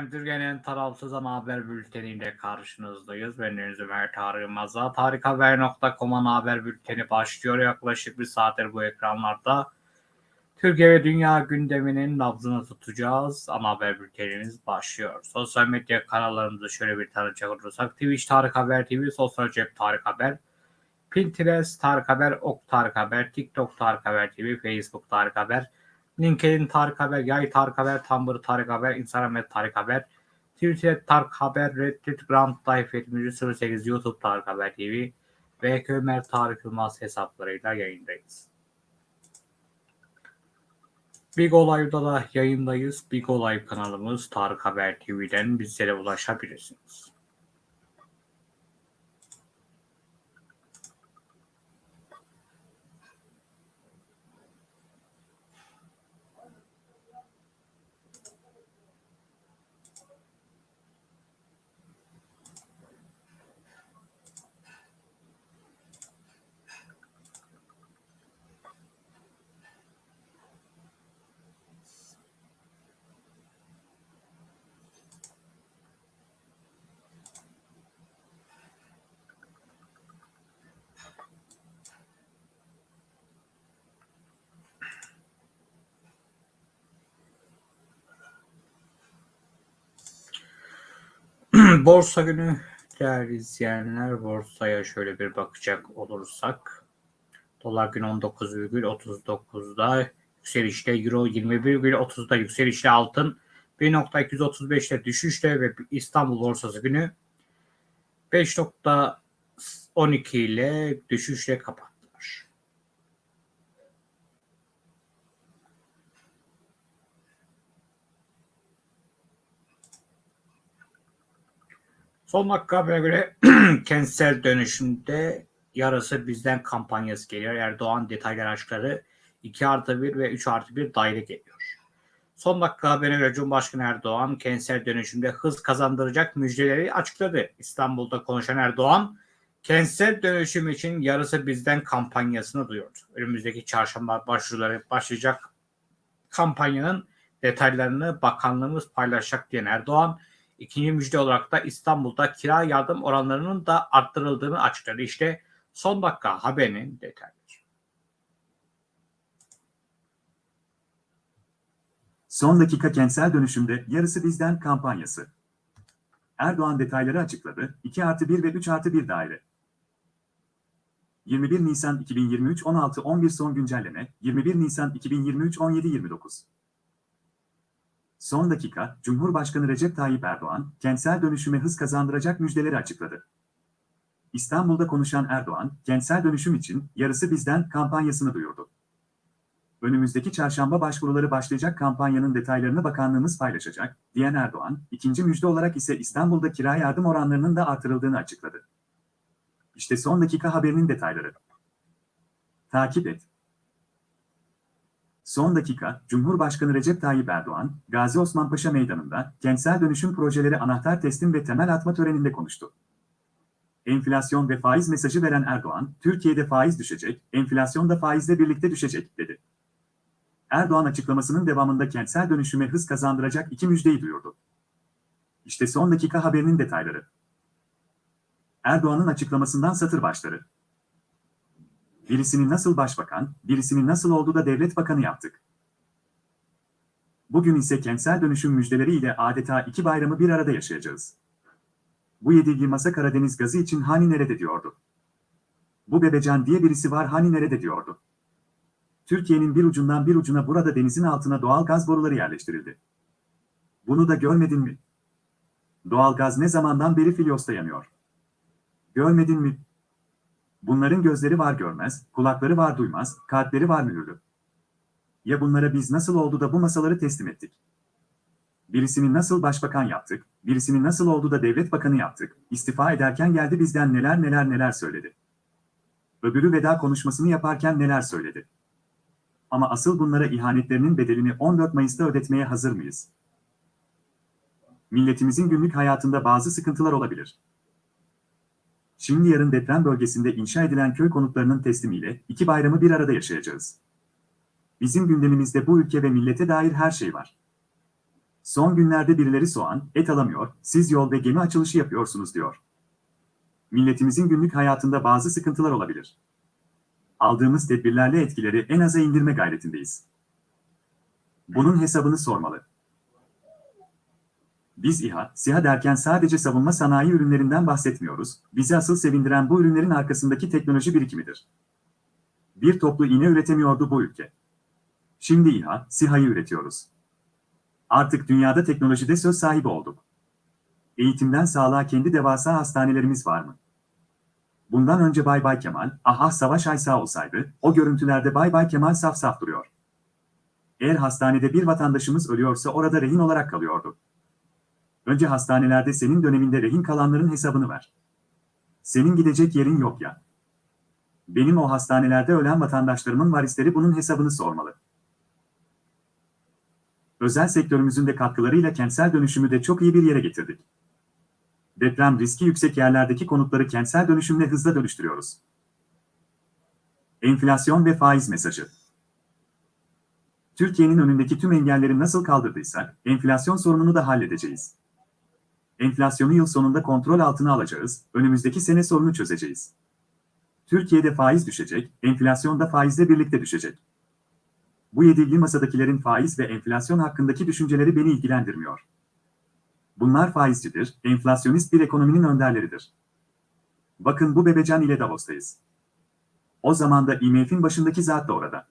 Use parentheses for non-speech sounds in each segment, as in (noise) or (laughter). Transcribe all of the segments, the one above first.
Ben Türkiye'nin tarafsız ana haber bülteniyle karşınızdayız. Ben Deniz Ömer Tarık Maza. Tarikhaber.com ana haber bülteni başlıyor. Yaklaşık bir saattir bu ekranlarda. Türkiye ve dünya gündeminin nabzını tutacağız. Ana haber bültenimiz başlıyor. Sosyal medya kanallarımızı şöyle bir tanıcak olursak. Twitch Tarık Haber TV, Sosyal Cep Tarık Haber, Pinterest Tarık Haber, Ok Tarık Haber, TikTok Tarık Haber TV, Facebook Tarık Haber, LinkedIn Tarık Haber, Yay Tarık Haber, Tumblr Tarık Haber, Instagram et Tarık Haber, Twitter Tarık Haber, Reddit Grand Life 08 YouTube Tarık Haber TV ve Ömer Tarık Yılmaz hesaplarıyla yayındayız. Big Olay'da da yayındayız. Big Olay kanalımız Tarık Haber TV'den bizlere ulaşabilirsiniz. (clears throat) Borsa günü değerli izleyenler borsaya şöyle bir bakacak olursak dolar gün 19,39'da yükselişte euro 21,30'da yükselişte altın 1.235'te düşüşte ve İstanbul borsası günü 5.12 ile düşüşle kapattılar. Son dakika habere göre (clears throat) kentsel dönüşümde yarısı bizden kampanyası geliyor. Erdoğan detaylar aşkları 2 artı 1 ve 3 artı 1 daire geliyor. Son dakika haberine göre Cumhurbaşkanı Erdoğan kentsel dönüşümde hız kazandıracak müjdeleri açıkladı. İstanbul'da konuşan Erdoğan kentsel dönüşüm için yarısı bizden kampanyasını duyurdu. Önümüzdeki çarşamba başvuruları başlayacak kampanyanın detaylarını bakanlığımız paylaşacak diyen Erdoğan İkinci müjde olarak da İstanbul'da kira yardım oranlarının da arttırıldığını açıkladı. İşte son dakika haberinin detayları. Son dakika kentsel dönüşümde yarısı bizden kampanyası. Erdoğan detayları açıkladı. 2 artı 1 ve 3 artı 1 daire. 21 Nisan 2023 16 11 son güncelleme 21 Nisan 2023 17 29 Son dakika, Cumhurbaşkanı Recep Tayyip Erdoğan, kentsel dönüşüme hız kazandıracak müjdeleri açıkladı. İstanbul'da konuşan Erdoğan, kentsel dönüşüm için yarısı bizden kampanyasını duyurdu. Önümüzdeki çarşamba başvuruları başlayacak kampanyanın detaylarını bakanlığımız paylaşacak, diyen Erdoğan, ikinci müjde olarak ise İstanbul'da kira yardım oranlarının da artırıldığını açıkladı. İşte son dakika haberinin detayları. Takip et. Son dakika, Cumhurbaşkanı Recep Tayyip Erdoğan, Gazi Osman Paşa Meydanı'nda kentsel dönüşüm projeleri anahtar teslim ve temel atma töreninde konuştu. Enflasyon ve faiz mesajı veren Erdoğan, Türkiye'de faiz düşecek, enflasyon da faizle birlikte düşecek, dedi. Erdoğan açıklamasının devamında kentsel dönüşüme hız kazandıracak iki müjdeyi duyurdu. İşte son dakika haberinin detayları. Erdoğan'ın açıklamasından satır başları. Birisini nasıl başbakan, birisini nasıl oldu da devlet bakanı yaptık. Bugün ise kentsel dönüşüm müjdeleriyle adeta iki bayramı bir arada yaşayacağız. Bu yedilgi masa Karadeniz gazı için hani nerede diyordu. Bu bebecan diye birisi var hani nerede diyordu. Türkiye'nin bir ucundan bir ucuna burada denizin altına doğal gaz boruları yerleştirildi. Bunu da görmedin mi? Doğal gaz ne zamandan beri Filyos'ta yanıyor. Görmedin mi? Bunların gözleri var görmez, kulakları var duymaz, kalpleri var mühürlü. Ya bunlara biz nasıl oldu da bu masaları teslim ettik? Birisini nasıl başbakan yaptık, birisini nasıl oldu da devlet bakanı yaptık, istifa ederken geldi bizden neler neler neler söyledi. Öbürü veda konuşmasını yaparken neler söyledi. Ama asıl bunlara ihanetlerinin bedelini 14 Mayıs'ta ödetmeye hazır mıyız? Milletimizin günlük hayatında bazı sıkıntılar olabilir. Şimdi yarın deprem bölgesinde inşa edilen köy konutlarının teslimiyle iki bayramı bir arada yaşayacağız. Bizim gündemimizde bu ülke ve millete dair her şey var. Son günlerde birileri soğan, et alamıyor, siz yol ve gemi açılışı yapıyorsunuz diyor. Milletimizin günlük hayatında bazı sıkıntılar olabilir. Aldığımız tedbirlerle etkileri en aza indirme gayretindeyiz. Bunun hesabını sormalı. Biz İHA, SİHA derken sadece savunma sanayi ürünlerinden bahsetmiyoruz, bizi asıl sevindiren bu ürünlerin arkasındaki teknoloji birikimidir. Bir toplu iğne üretemiyordu bu ülke. Şimdi İHA, SİHA'yı üretiyoruz. Artık dünyada teknolojide söz sahibi olduk. Eğitimden sağlığa kendi devasa hastanelerimiz var mı? Bundan önce Bay Bay Kemal, aha Savaş Aysa olsaydı, o görüntülerde Bay Bay Kemal saf saf duruyor. Eğer hastanede bir vatandaşımız ölüyorsa orada rehin olarak kalıyordu. Önce hastanelerde senin döneminde rehin kalanların hesabını ver. Senin gidecek yerin yok ya. Benim o hastanelerde ölen vatandaşlarımın varisleri bunun hesabını sormalı. Özel sektörümüzün de katkılarıyla kentsel dönüşümü de çok iyi bir yere getirdik. Deprem riski yüksek yerlerdeki konutları kentsel dönüşümle hızla dönüştürüyoruz. Enflasyon ve faiz mesajı. Türkiye'nin önündeki tüm engelleri nasıl kaldırdıysak, enflasyon sorununu da halledeceğiz. Enflasyonu yıl sonunda kontrol altına alacağız, önümüzdeki sene sorunu çözeceğiz. Türkiye'de faiz düşecek, enflasyon da faizle birlikte düşecek. Bu yedili masadakilerin faiz ve enflasyon hakkındaki düşünceleri beni ilgilendirmiyor. Bunlar faizcidir, enflasyonist bir ekonominin önderleridir. Bakın bu bebecan ile Davos'tayız. O zaman da IMF'in başındaki zat da orada.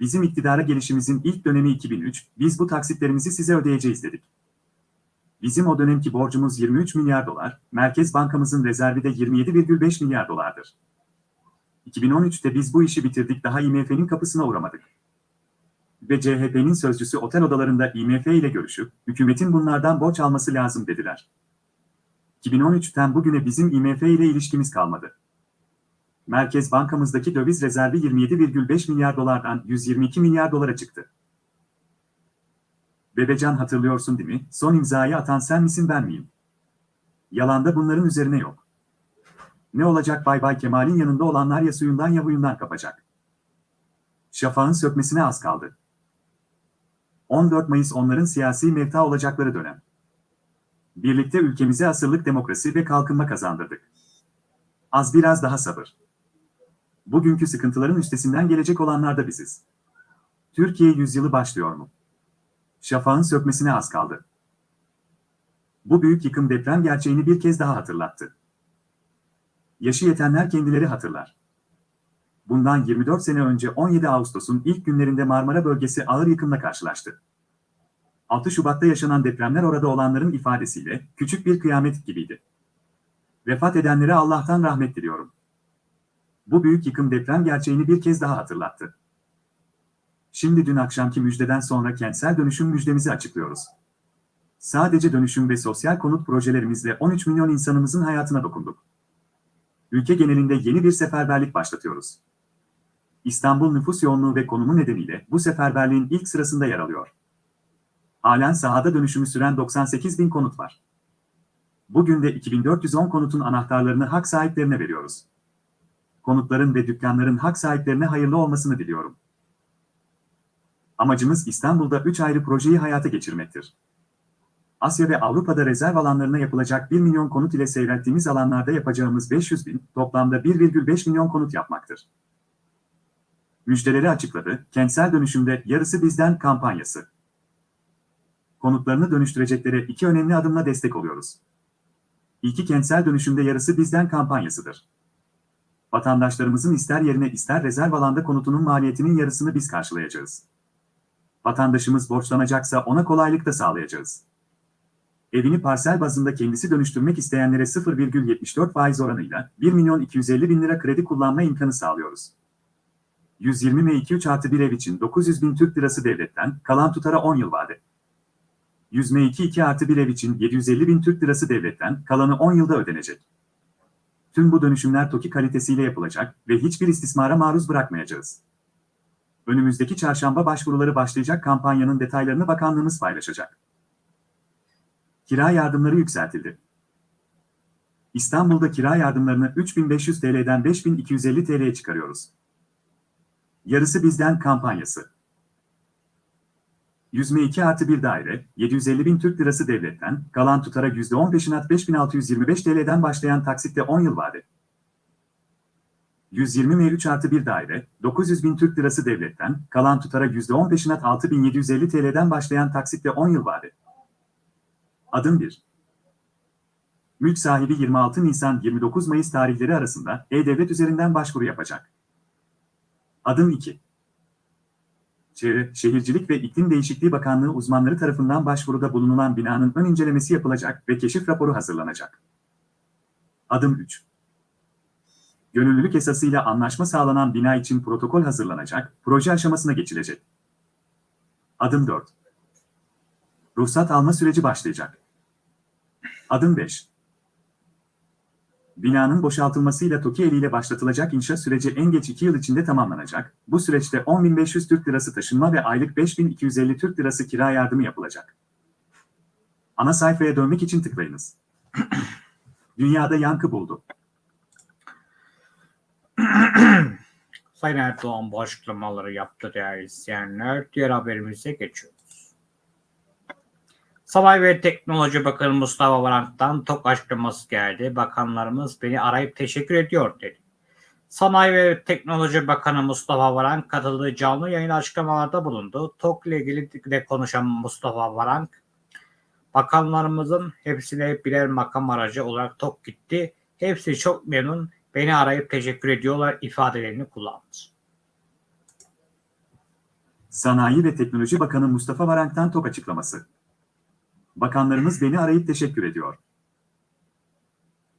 Bizim iktidara gelişimizin ilk dönemi 2003, biz bu taksitlerimizi size ödeyeceğiz dedik. Bizim o dönemki borcumuz 23 milyar dolar, Merkez Bankamızın rezervi de 27,5 milyar dolardır. 2013'te biz bu işi bitirdik daha IMF'nin kapısına uğramadık. Ve CHP'nin sözcüsü otel odalarında IMF ile görüşüp, hükümetin bunlardan borç alması lazım dediler. 2013'ten bugüne bizim IMF ile ilişkimiz kalmadı. Merkez Bankamızdaki döviz rezervi 27,5 milyar dolardan 122 milyar dolara çıktı. Bebecan hatırlıyorsun değil mi? Son imzayı atan sen misin ben miyim? Yalanda bunların üzerine yok. Ne olacak Bay Bay Kemal'in yanında olanlar ya suyundan ya huyundan kapacak. Şafağın sökmesine az kaldı. 14 Mayıs onların siyasi mevta olacakları dönem. Birlikte ülkemize asırlık demokrasi ve kalkınma kazandırdık. Az biraz daha sabır. Bugünkü sıkıntıların üstesinden gelecek olanlar da biziz. Türkiye yüzyılı başlıyor mu? Şafağın sökmesine az kaldı. Bu büyük yıkım deprem gerçeğini bir kez daha hatırlattı. Yaşı yetenler kendileri hatırlar. Bundan 24 sene önce 17 Ağustos'un ilk günlerinde Marmara bölgesi ağır yıkımla karşılaştı. 6 Şubat'ta yaşanan depremler orada olanların ifadesiyle küçük bir kıyamet gibiydi. Vefat edenlere Allah'tan rahmet diliyorum. Bu büyük yıkım deprem gerçeğini bir kez daha hatırlattı. Şimdi dün akşamki müjdeden sonra kentsel dönüşüm müjdemizi açıklıyoruz. Sadece dönüşüm ve sosyal konut projelerimizle 13 milyon insanımızın hayatına dokunduk. Ülke genelinde yeni bir seferberlik başlatıyoruz. İstanbul nüfus yoğunluğu ve konumu nedeniyle bu seferberliğin ilk sırasında yer alıyor. Halen sahada dönüşümü süren 98 bin konut var. Bugün de 2410 konutun anahtarlarını hak sahiplerine veriyoruz. Konutların ve dükkanların hak sahiplerine hayırlı olmasını diliyorum. Amacımız İstanbul'da 3 ayrı projeyi hayata geçirmektir. Asya ve Avrupa'da rezerv alanlarına yapılacak 1 milyon konut ile seyrettiğimiz alanlarda yapacağımız 500 bin, toplamda 1,5 milyon konut yapmaktır. Müjdeleri açıkladı, kentsel dönüşümde yarısı bizden kampanyası. Konutlarını dönüştüreceklere iki önemli adımla destek oluyoruz. İlki kentsel dönüşümde yarısı bizden kampanyasıdır. Vatandaşlarımızın ister yerine ister rezerv alanda konutunun maliyetinin yarısını biz karşılayacağız. Vatandaşımız borçlanacaksa ona kolaylık da sağlayacağız. Evini parsel bazında kendisi dönüştürmek isteyenlere 0,74 faiz oranıyla 1 milyon 250 bin lira kredi kullanma imkanı sağlıyoruz. 120 M2 artı bir ev için 900 bin Türk lirası devletten, kalan tutara 10 yıl vade. 100 M2 2 artı bir ev için 750 bin Türk lirası devletten, kalanı 10 yılda ödenecek. Tüm bu dönüşümler TOKİ kalitesiyle yapılacak ve hiçbir istismara maruz bırakmayacağız. Önümüzdeki çarşamba başvuruları başlayacak kampanyanın detaylarını bakanlığımız paylaşacak. Kira yardımları yükseltildi. İstanbul'da kira yardımlarını 3500 TL'den 5250 TL'ye çıkarıyoruz. Yarısı bizden kampanyası. Yüzme 2 artı bir daire, 750 bin Türk lirası devletten, kalan tutara %10 peşinat 5625 TL'den başlayan taksitte 10 yıl vade. 120 M 3 artı bir daire, 900 bin Türk lirası devletten, kalan tutara %10 peşinat 6750 TL'den başlayan taksitte 10 yıl vade. Adım 1. Mülk sahibi 26 Nisan 29 Mayıs tarihleri arasında E-Devlet üzerinden başvuru yapacak. Adım 2. Çevre, Şehircilik ve İklim Değişikliği Bakanlığı uzmanları tarafından başvuruda bulunulan binanın ön incelemesi yapılacak ve keşif raporu hazırlanacak. Adım 3. Gönüllülük esasıyla anlaşma sağlanan bina için protokol hazırlanacak, proje aşamasına geçilecek. Adım 4. Ruhsat alma süreci başlayacak. Adım 5. Binanın boşaltılmasıyla TOKİ eliyle başlatılacak inşaat süreci en geç 2 yıl içinde tamamlanacak. Bu süreçte 10.500 Türk Lirası taşınma ve aylık 5.250 Türk Lirası kira yardımı yapılacak. Ana sayfaya dönmek için tıklayınız. (clears throat) Dünyada yankı buldu. (clears throat) Sayın Erdoğan bu yaptı değerli izleyenler. Diğer haberimize geçiyoruz. Sanayi ve Teknoloji Bakanı Mustafa Varank'tan TOK açıklaması geldi. Bakanlarımız beni arayıp teşekkür ediyor dedi. Sanayi ve Teknoloji Bakanı Mustafa Varank katıldığı canlı yayın açıklamalarda bulundu. TOK ile ilgili de konuşan Mustafa Varank, bakanlarımızın hepsine birer makam aracı olarak TOK gitti. Hepsi çok memnun, beni arayıp teşekkür ediyorlar ifadelerini kullandı. Sanayi ve Teknoloji Bakanı Mustafa Varank'tan TOK açıklaması. Bakanlarımız beni arayıp teşekkür ediyor.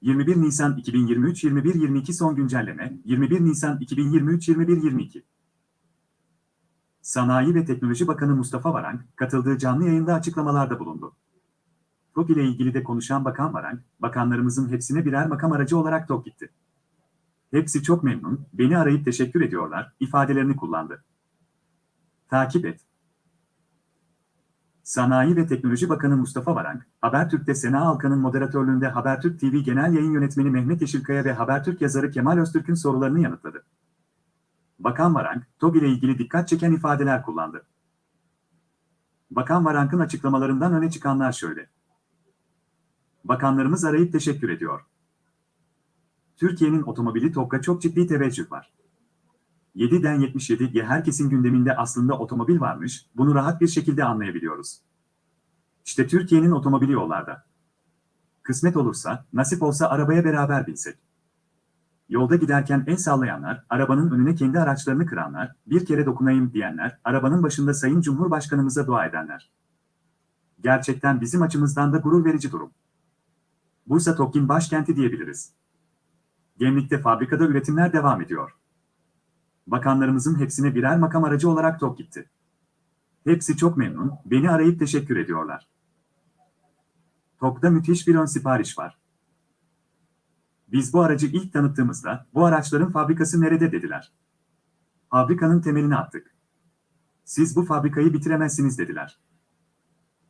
21 Nisan 2023-21-22 son güncelleme, 21 Nisan 2023-21-22. Sanayi ve Teknoloji Bakanı Mustafa Varank, katıldığı canlı yayında açıklamalarda bulundu. TOK ile ilgili de konuşan Bakan Varank, bakanlarımızın hepsine birer makam aracı olarak TOK gitti. Hepsi çok memnun, beni arayıp teşekkür ediyorlar, ifadelerini kullandı. Takip et. Sanayi ve Teknoloji Bakanı Mustafa Varank, Habertürk'te Sena Alkan'ın moderatörlüğünde Habertürk TV Genel Yayın Yönetmeni Mehmet Yeşilkaya ve Habertürk yazarı Kemal Öztürk'ün sorularını yanıtladı. Bakan Varank, TOG ile ilgili dikkat çeken ifadeler kullandı. Bakan Varank'ın açıklamalarından öne çıkanlar şöyle. Bakanlarımız arayıp teşekkür ediyor. Türkiye'nin otomobili TOG'a çok ciddi teveccüh var. 7'den 77'ye herkesin gündeminde aslında otomobil varmış, bunu rahat bir şekilde anlayabiliyoruz. İşte Türkiye'nin otomobili yollarda. Kısmet olursa, nasip olsa arabaya beraber binsek. Yolda giderken el sallayanlar, arabanın önüne kendi araçlarını kıranlar, bir kere dokunayım diyenler, arabanın başında Sayın Cumhurbaşkanımıza dua edenler. Gerçekten bizim açımızdan da gurur verici durum. Bursa TOKİ'nin başkenti diyebiliriz. Gemlik'te fabrikada üretimler devam ediyor. Bakanlarımızın hepsine birer makam aracı olarak TOK gitti. Hepsi çok memnun, beni arayıp teşekkür ediyorlar. TOK'ta müthiş bir ön sipariş var. Biz bu aracı ilk tanıttığımızda, bu araçların fabrikası nerede dediler. Fabrikanın temelini attık. Siz bu fabrikayı bitiremezsiniz dediler.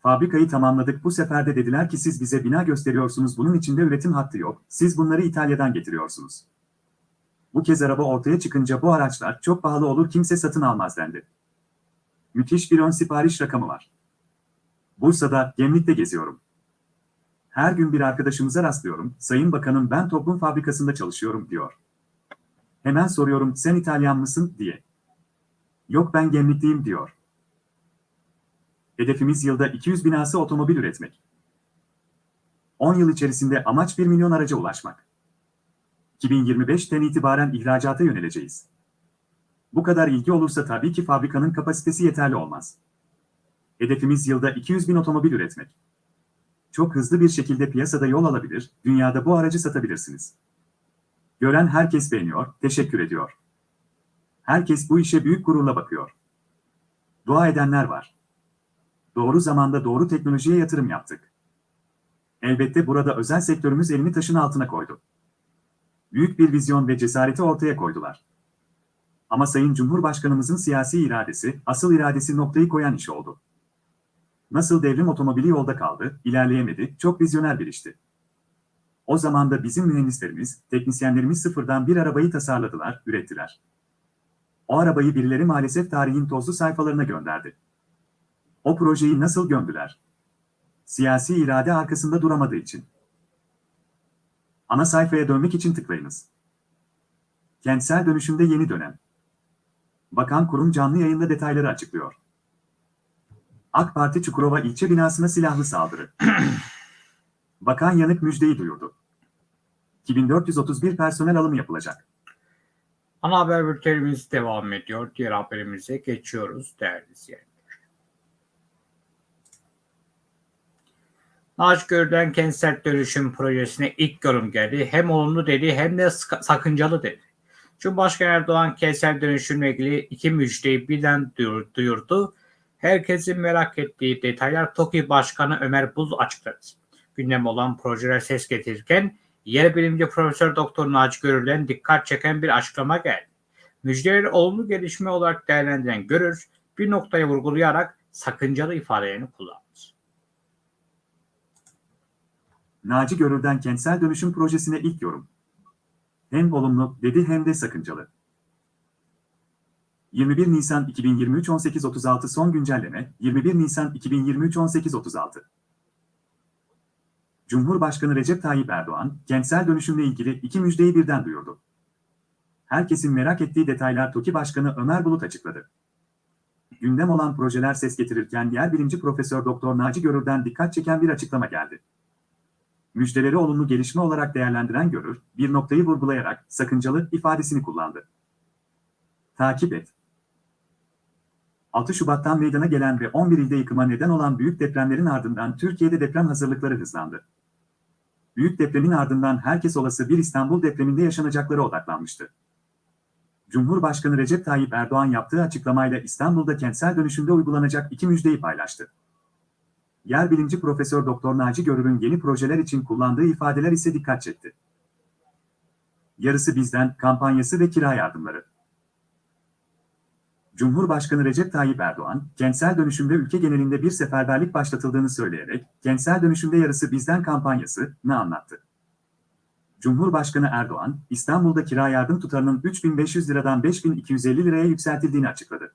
Fabrikayı tamamladık bu sefer de dediler ki siz bize bina gösteriyorsunuz bunun içinde üretim hattı yok, siz bunları İtalya'dan getiriyorsunuz. Bu kez araba ortaya çıkınca bu araçlar çok pahalı olur kimse satın almaz dendi. Müthiş bir ön sipariş rakamı var. Bursa'da, Gemlik'te geziyorum. Her gün bir arkadaşımıza rastlıyorum, Sayın Bakanım ben toplum fabrikasında çalışıyorum diyor. Hemen soruyorum sen İtalyan mısın diye. Yok ben Gemlikliyim diyor. Hedefimiz yılda 200 binası otomobil üretmek. 10 yıl içerisinde amaç 1 milyon araca ulaşmak. 2025'ten itibaren ihracata yöneleceğiz. Bu kadar ilgi olursa tabii ki fabrikanın kapasitesi yeterli olmaz. Hedefimiz yılda 200 bin otomobil üretmek. Çok hızlı bir şekilde piyasada yol alabilir, dünyada bu aracı satabilirsiniz. Gören herkes beğeniyor, teşekkür ediyor. Herkes bu işe büyük gururla bakıyor. Dua edenler var. Doğru zamanda doğru teknolojiye yatırım yaptık. Elbette burada özel sektörümüz elini taşın altına koydu büyük bir vizyon ve cesareti ortaya koydular. Ama Sayın Cumhurbaşkanımızın siyasi iradesi, asıl iradesi noktayı koyan iş oldu. Nasıl devrim otomobili yolda kaldı, ilerleyemedi, çok vizyoner bir işti. O zaman da bizim mühendislerimiz, teknisyenlerimiz sıfırdan bir arabayı tasarladılar, ürettiler. O arabayı birileri maalesef tarihin tozlu sayfalarına gönderdi. O projeyi nasıl gömdüler? Siyasi irade arkasında duramadığı için. Ana sayfaya dönmek için tıklayınız. Kentsel dönüşümde yeni dönem. Bakan kurum canlı yayında detayları açıklıyor. AK Parti Çukurova ilçe binasına silahlı saldırı. (clears throat) Bakan Yanık müjdeyi duyurdu. 2431 personel alımı yapılacak. Ana haber bültenimiz devam ediyor. Diğer haberimize geçiyoruz değerli izleyenler. Naci Görülen kentsel dönüşüm projesine ilk yorum geldi. Hem olumlu dedi hem de sakıncalı dedi. Cumhurbaşkanı Erdoğan kentsel dönüşümle ilgili iki müjdeyi birden duyur- duyurdu. Herkesin merak ettiği detaylar TOKİ Başkanı Ömer Buz açıkladı. Gündem olan projeler ses getirirken yer bilimci Profesör Doktor Naci Görür'den dikkat çeken bir açıklama geldi. Müjdeleri olumlu gelişme olarak değerlendiren Görür, bir noktaya vurgulayarak sakıncalı ifadelerini kullandı. Naci Görür'den kentsel dönüşüm projesine ilk yorum. Hem olumlu dedi hem de sakıncalı. 21 Nisan 2023 18.36 son güncelleme 21 Nisan 2023 18.36 Cumhurbaşkanı Recep Tayyip Erdoğan, kentsel dönüşümle ilgili iki müjdeyi birden duyurdu. Herkesin merak ettiği detaylar TOKİ Başkanı Ömer Bulut açıkladı. Gündem olan projeler ses getirirken yer bilimci Profesör Doktor Naci Görür'den dikkat çeken bir açıklama geldi. Müjdeleri olumlu gelişme olarak değerlendiren Görür, bir noktayı vurgulayarak sakıncalı ifadesini kullandı. Takip et. 6 Şubat'tan meydana gelen ve 11 ilde yıkıma neden olan büyük depremlerin ardından Türkiye'de deprem hazırlıkları hızlandı. Büyük depremin ardından herkes olası bir İstanbul depreminde yaşanacaklara odaklanmıştı. Cumhurbaşkanı Recep Tayyip Erdoğan yaptığı açıklamayla İstanbul'da kentsel dönüşümde uygulanacak iki müjdeyi paylaştı. Yer bilimci Profesör Doktor Naci Görür'ün yeni projeler için kullandığı ifadeler ise dikkat çekti. Yarısı bizden kampanyası ve kira yardımları. Cumhurbaşkanı Recep Tayyip Erdoğan, kentsel dönüşümde ülke genelinde bir seferberlik başlatıldığını söyleyerek, kentsel dönüşümde yarısı bizden kampanyasını anlattı. Cumhurbaşkanı Erdoğan, İstanbul'da kira yardım tutarının 3500 liradan 5250 liraya yükseltildiğini açıkladı.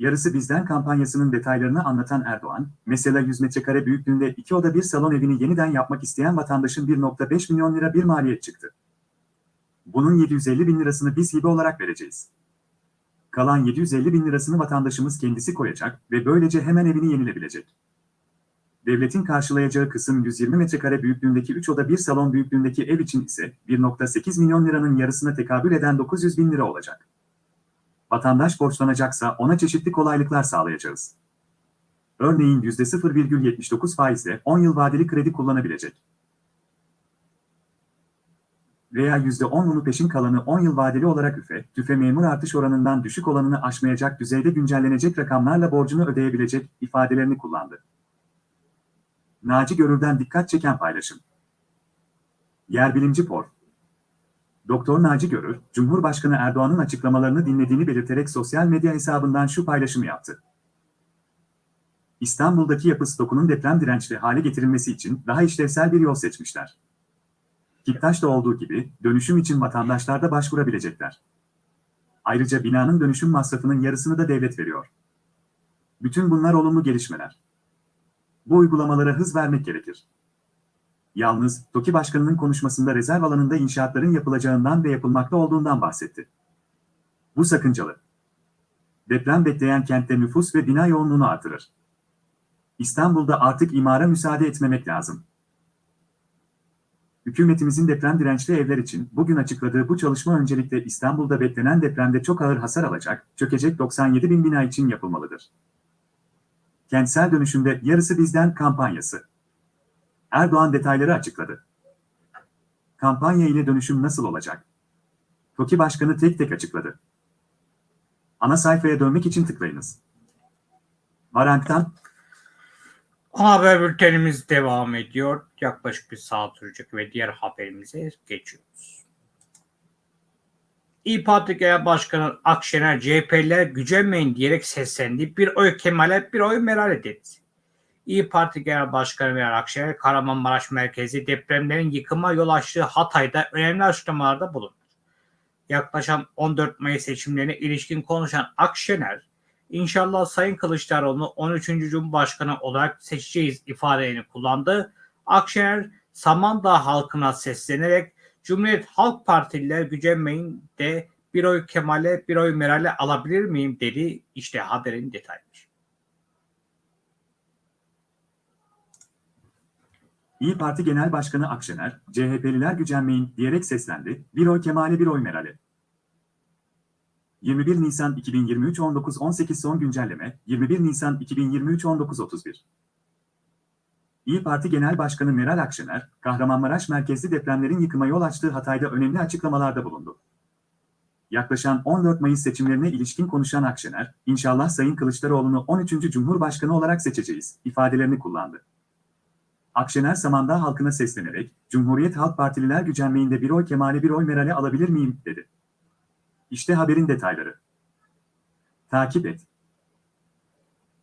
Yarısı bizden kampanyasının detaylarını anlatan Erdoğan, mesela 100 metrekare büyüklüğünde iki oda bir salon evini yeniden yapmak isteyen vatandaşın 1.5 milyon lira bir maliyet çıktı. Bunun 750 bin lirasını biz hibe olarak vereceğiz. Kalan 750 bin lirasını vatandaşımız kendisi koyacak ve böylece hemen evini yenilebilecek. Devletin karşılayacağı kısım 120 metrekare büyüklüğündeki 3 oda bir salon büyüklüğündeki ev için ise 1.8 milyon liranın yarısına tekabül eden 900 bin lira olacak. Vatandaş borçlanacaksa ona çeşitli kolaylıklar sağlayacağız. Örneğin %0,79 faizle 10 yıl vadeli kredi kullanabilecek. Veya %10'unu peşin kalanı 10 yıl vadeli olarak üfe, tüfe memur artış oranından düşük olanını aşmayacak düzeyde güncellenecek rakamlarla borcunu ödeyebilecek ifadelerini kullandı. Naci Görür'den dikkat çeken paylaşım. Yerbilimci Por. Doktor Naci Görür, Cumhurbaşkanı Erdoğan'ın açıklamalarını dinlediğini belirterek sosyal medya hesabından şu paylaşımı yaptı. İstanbul'daki yapı stokunun deprem dirençli hale getirilmesi için daha işlevsel bir yol seçmişler. Kiptaş'ta olduğu gibi dönüşüm için vatandaşlar da başvurabilecekler. Ayrıca binanın dönüşüm masrafının yarısını da devlet veriyor. Bütün bunlar olumlu gelişmeler. Bu uygulamalara hız vermek gerekir. Yalnız TOKİ Başkanı'nın konuşmasında rezerv alanında inşaatların yapılacağından ve yapılmakta olduğundan bahsetti. Bu sakıncalı. Deprem bekleyen kentte nüfus ve bina yoğunluğunu artırır. İstanbul'da artık imara müsaade etmemek lazım. Hükümetimizin deprem dirençli evler için bugün açıkladığı bu çalışma öncelikle İstanbul'da beklenen depremde çok ağır hasar alacak, çökecek 97 bin bina için yapılmalıdır. Kentsel dönüşümde yarısı bizden kampanyası. Erdoğan detayları açıkladı. Kampanya ile dönüşüm nasıl olacak? TOKİ Başkanı tek tek açıkladı. Ana sayfaya dönmek için tıklayınız. Varank'tan Ana haber bültenimiz devam ediyor. Yaklaşık bir saat sürecek ve diğer haberimize geçiyoruz. İYİ Parti Genel Başkanı Akşener CHP'liler gücenmeyin diyerek seslendi. Bir oy Kemal'e bir oy Meral'e dedi. İyi Parti Genel Başkanı Meral Akşener, Kahramanmaraş merkezi depremlerin yıkıma yol açtığı Hatay'da önemli açıklamalarda bulundu. Yaklaşan 14 Mayıs seçimlerine ilişkin konuşan Akşener, İnşallah Sayın Kılıçdaroğlu'nu 13. Cumhurbaşkanı olarak seçeceğiz ifadelerini kullandı. Akşener Samandağ halkına seslenerek Cumhuriyet Halk Partililer gücenmeyin de bir oy Kemal'e bir oy Meral'e alabilir miyim dedi. İşte haberin detayları. İyi Parti Genel Başkanı Akşener, CHP'liler gücenmeyin diyerek seslendi, bir oy Kemal'e bir oy Meral'e. 21 Nisan 2023 19.18 son güncelleme, 21 Nisan 2023 19.31 İyi Parti Genel Başkanı Meral Akşener, Kahramanmaraş merkezli depremlerin yıkıma yol açtığı Hatay'da önemli açıklamalarda bulundu. Yaklaşan 14 Mayıs seçimlerine ilişkin konuşan Akşener, inşallah Sayın Kılıçdaroğlu'nu 13. Cumhurbaşkanı olarak seçeceğiz, ifadelerini kullandı. Akşener Samandağ halkına seslenerek, Cumhuriyet Halk Partililer gücenmeyin bir oy Kemal'e bir oy Meral'e alabilir miyim, dedi. İşte haberin detayları. Takip et.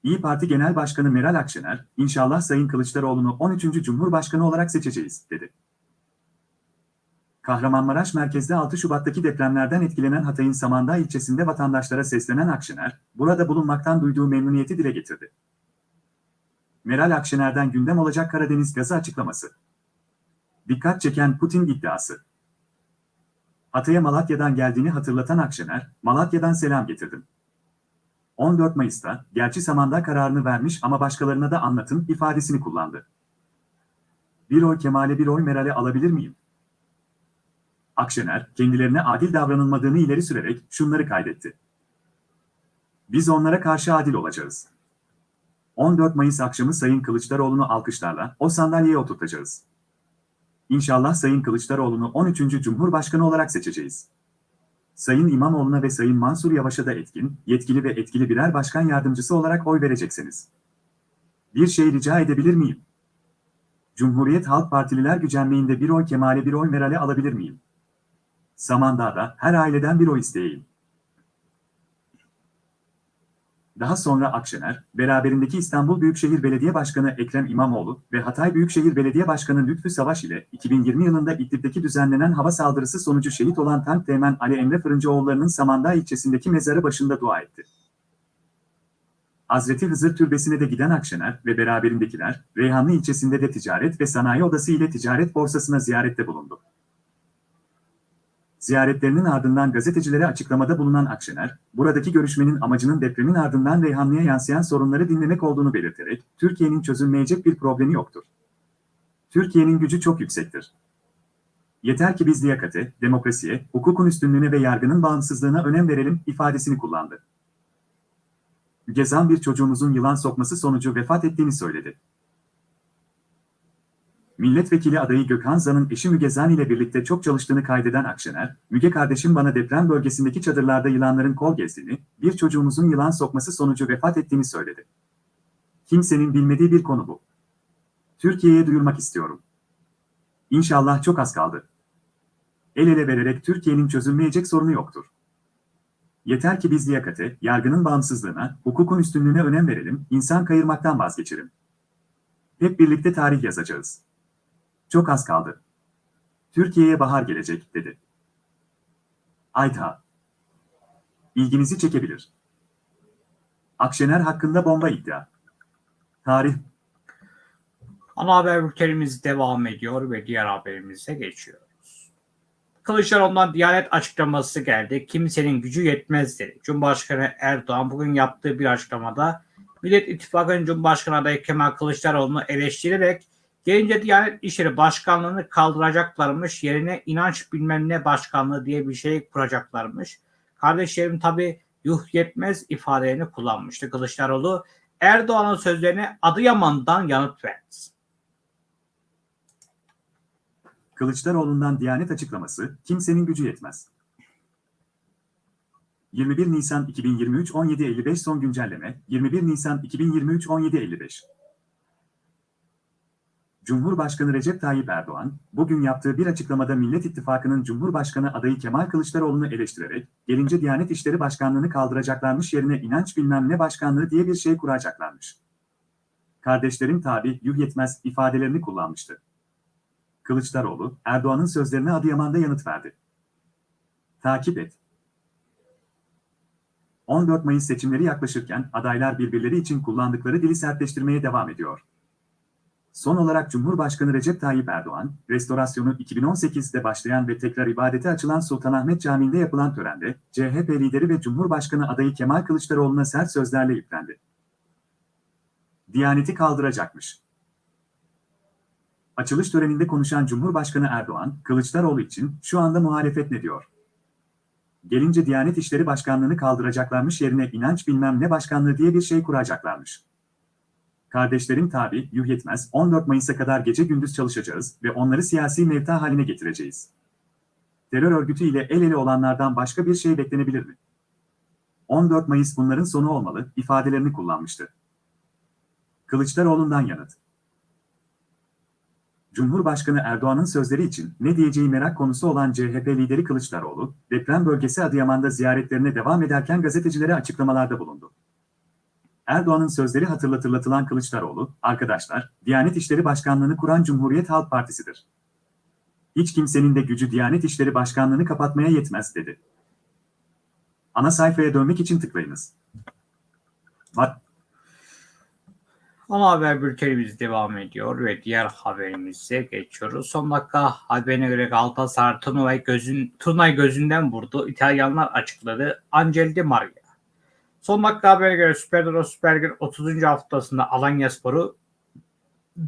İyi Parti Genel Başkanı Meral Akşener, inşallah Sayın Kılıçdaroğlu'nu 13. Cumhurbaşkanı olarak seçeceğiz, dedi. Kahramanmaraş merkezde 6 Şubat'taki depremlerden etkilenen Hatay'ın Samandağ ilçesinde vatandaşlara seslenen Akşener, burada bulunmaktan duyduğu memnuniyeti dile getirdi. Meral Akşener'den gündem olacak Karadeniz gazı açıklaması. Dikkat çeken Putin iddiası. Hatay'a Malatya'dan geldiğini hatırlatan Akşener, Malatya'dan selam getirdim. 14 Mayıs'ta, gerçi Samandağ kararını vermiş ama başkalarına da anlatın ifadesini kullandı. Bir oy Kemal'e bir oy Meral'e alabilir miyim? Akşener, kendilerine adil davranılmadığını ileri sürerek şunları kaydetti. Biz onlara karşı adil olacağız. 14 Mayıs akşamı Sayın Kılıçdaroğlu'nu alkışlarla o sandalyeye oturtacağız. İnşallah Sayın Kılıçdaroğlu'nu 13. Cumhurbaşkanı olarak seçeceğiz. Sayın İmamoğlu'na ve Sayın Mansur Yavaş'a da etkin, yetkili ve etkili birer başkan yardımcısı olarak oy vereceksiniz. Bir şey rica edebilir miyim? Cumhuriyet Halk Partililer gücenmeğinde bir oy Kemal'e bir oy Meral'e alabilir miyim? Samandağ'da her aileden bir oy isteyeyim. Daha sonra Akşener, beraberindeki İstanbul Büyükşehir Belediye Başkanı Ekrem İmamoğlu ve Hatay Büyükşehir Belediye Başkanı Lütfü Savaş ile 2020 yılında İdlib'deki düzenlenen hava saldırısı sonucu şehit olan Tank Teğmen Ali Emre Fırıncıoğulları'nın Samandağ ilçesindeki mezarı başında dua etti. Hazreti Hızır Türbesi'ne de giden Akşener ve beraberindekiler, Reyhanlı ilçesinde de Ticaret ve Sanayi Odası ile Ticaret Borsası'na ziyarette bulundu. Ziyaretlerinin ardından gazetecilere açıklamada bulunan Akşener, buradaki görüşmenin amacının depremin ardından Reyhanlı'ya yansıyan sorunları dinlemek olduğunu belirterek, Türkiye'nin çözülmeyecek bir problemi yoktur. Türkiye'nin gücü çok yüksektir. Yeter ki biz liyakate, demokrasiye, hukukun üstünlüğüne ve yargının bağımsızlığına önem verelim ifadesini kullandı. Gezan bir çocuğumuzun yılan sokması sonucu vefat ettiğini söyledi. Milletvekili adayı Gökhan Zan'ın eşi Müge Zan ile birlikte çok çalıştığını kaydeden Akşener, Müge kardeşim bana deprem bölgesindeki çadırlarda yılanların kol gezdiğini, bir çocuğumuzun yılan sokması sonucu vefat ettiğini söyledi. Kimsenin bilmediği bir konu bu. Türkiye'ye duyurmak istiyorum. İnşallah çok az kaldı. El ele vererek Türkiye'nin çözülmeyecek sorunu yoktur. Yeter ki biz liyakate, yargının bağımsızlığına, hukukun üstünlüğüne önem verelim, insan kayırmaktan vazgeçelim. Hep birlikte tarih yazacağız. Çok az kaldı. Türkiye'ye bahar gelecek, dedi. Ayta. İlginizi çekebilir. Akşener hakkında bomba iddia. Tarih. Ana haber bültenimiz devam ediyor ve diğer haberimize geçiyoruz. Kılıçdaroğlu'ndan Diyanet açıklaması geldi. Kimsenin gücü yetmez dedi. Cumhurbaşkanı Erdoğan bugün yaptığı bir açıklamada Millet İttifakı'nın Cumhurbaşkanı adayı Kemal Kılıçdaroğlu'nu eleştirerek gelince Diyanet İşleri Başkanlığı'nı kaldıracaklarmış, yerine inanç bilmem ne başkanlığı diye bir şey kuracaklarmış. Kardeşlerim tabi yuh yetmez ifadelerini kullanmıştı Kılıçdaroğlu. Erdoğan'ın sözlerine Adıyaman'dan yanıt verdi. Kılıçdaroğlu'ndan Diyanet açıklaması, kimsenin gücü yetmez. 21 Nisan 2023 17.55 son güncelleme, 21 Nisan 2023 17.55 Cumhurbaşkanı Recep Tayyip Erdoğan, bugün yaptığı bir açıklamada Millet İttifakı'nın Cumhurbaşkanı adayı Kemal Kılıçdaroğlu'nu eleştirerek, gelince Diyanet İşleri Başkanlığı'nı kaldıracaklarmış yerine inanç bilmem ne başkanlığı diye bir şey kuracaklarmış. Kardeşlerim tabi yuh yetmez ifadelerini kullanmıştı. Kılıçdaroğlu, Erdoğan'ın sözlerine Adıyaman'da yanıt verdi. Takip et. 14 Mayıs seçimleri yaklaşırken adaylar birbirleri için kullandıkları dili sertleştirmeye devam ediyor. Son olarak Cumhurbaşkanı Recep Tayyip Erdoğan, restorasyonu 2018'de başlayan ve tekrar ibadete açılan Sultanahmet Camii'nde yapılan törende, CHP lideri ve Cumhurbaşkanı adayı Kemal Kılıçdaroğlu'na sert sözlerle yüklendi. Diyaneti kaldıracakmış. Açılış töreninde konuşan Cumhurbaşkanı Erdoğan, Kılıçdaroğlu için şu anda muhalefet ne diyor? Gelince Diyanet İşleri Başkanlığı'nı kaldıracaklarmış yerine inanç bilmem ne başkanlığı diye bir şey kuracaklarmış. Kardeşlerim tabi, yuh yetmez, 14 Mayıs'a kadar gece gündüz çalışacağız ve onları siyasi mevta haline getireceğiz. Terör örgütü ile el ele olanlardan başka bir şey beklenebilir mi? 14 Mayıs bunların sonu olmalı, ifadelerini kullanmıştı. Kılıçdaroğlu'ndan yanıt. Cumhurbaşkanı Erdoğan'ın sözleri için ne diyeceği merak konusu olan CHP lideri Kılıçdaroğlu, deprem bölgesi Adıyaman'da ziyaretlerine devam ederken gazetecilere açıklamalarda bulundu. Erdoğan'ın sözleri hatırlatılatılan Kılıçdaroğlu, arkadaşlar, Diyanet İşleri Başkanlığı'nı kuran Cumhuriyet Halk Partisi'dir. Hiç kimsenin de gücü Diyanet İşleri Başkanlığı'nı kapatmaya yetmez dedi. Ana sayfaya dönmek için tıklayınız. Bak, Ana haber bültenimiz devam ediyor ve diğer haberimize geçiyoruz. Son dakika haberine göre Galatasaray turnuvayı, gözün, gözünden vurdu. İtalyanlar açıkladı. Angel Di Maria. Son dakika haberine göre Süper Euro Süper Lig'in 30. haftasında Alanya Sporu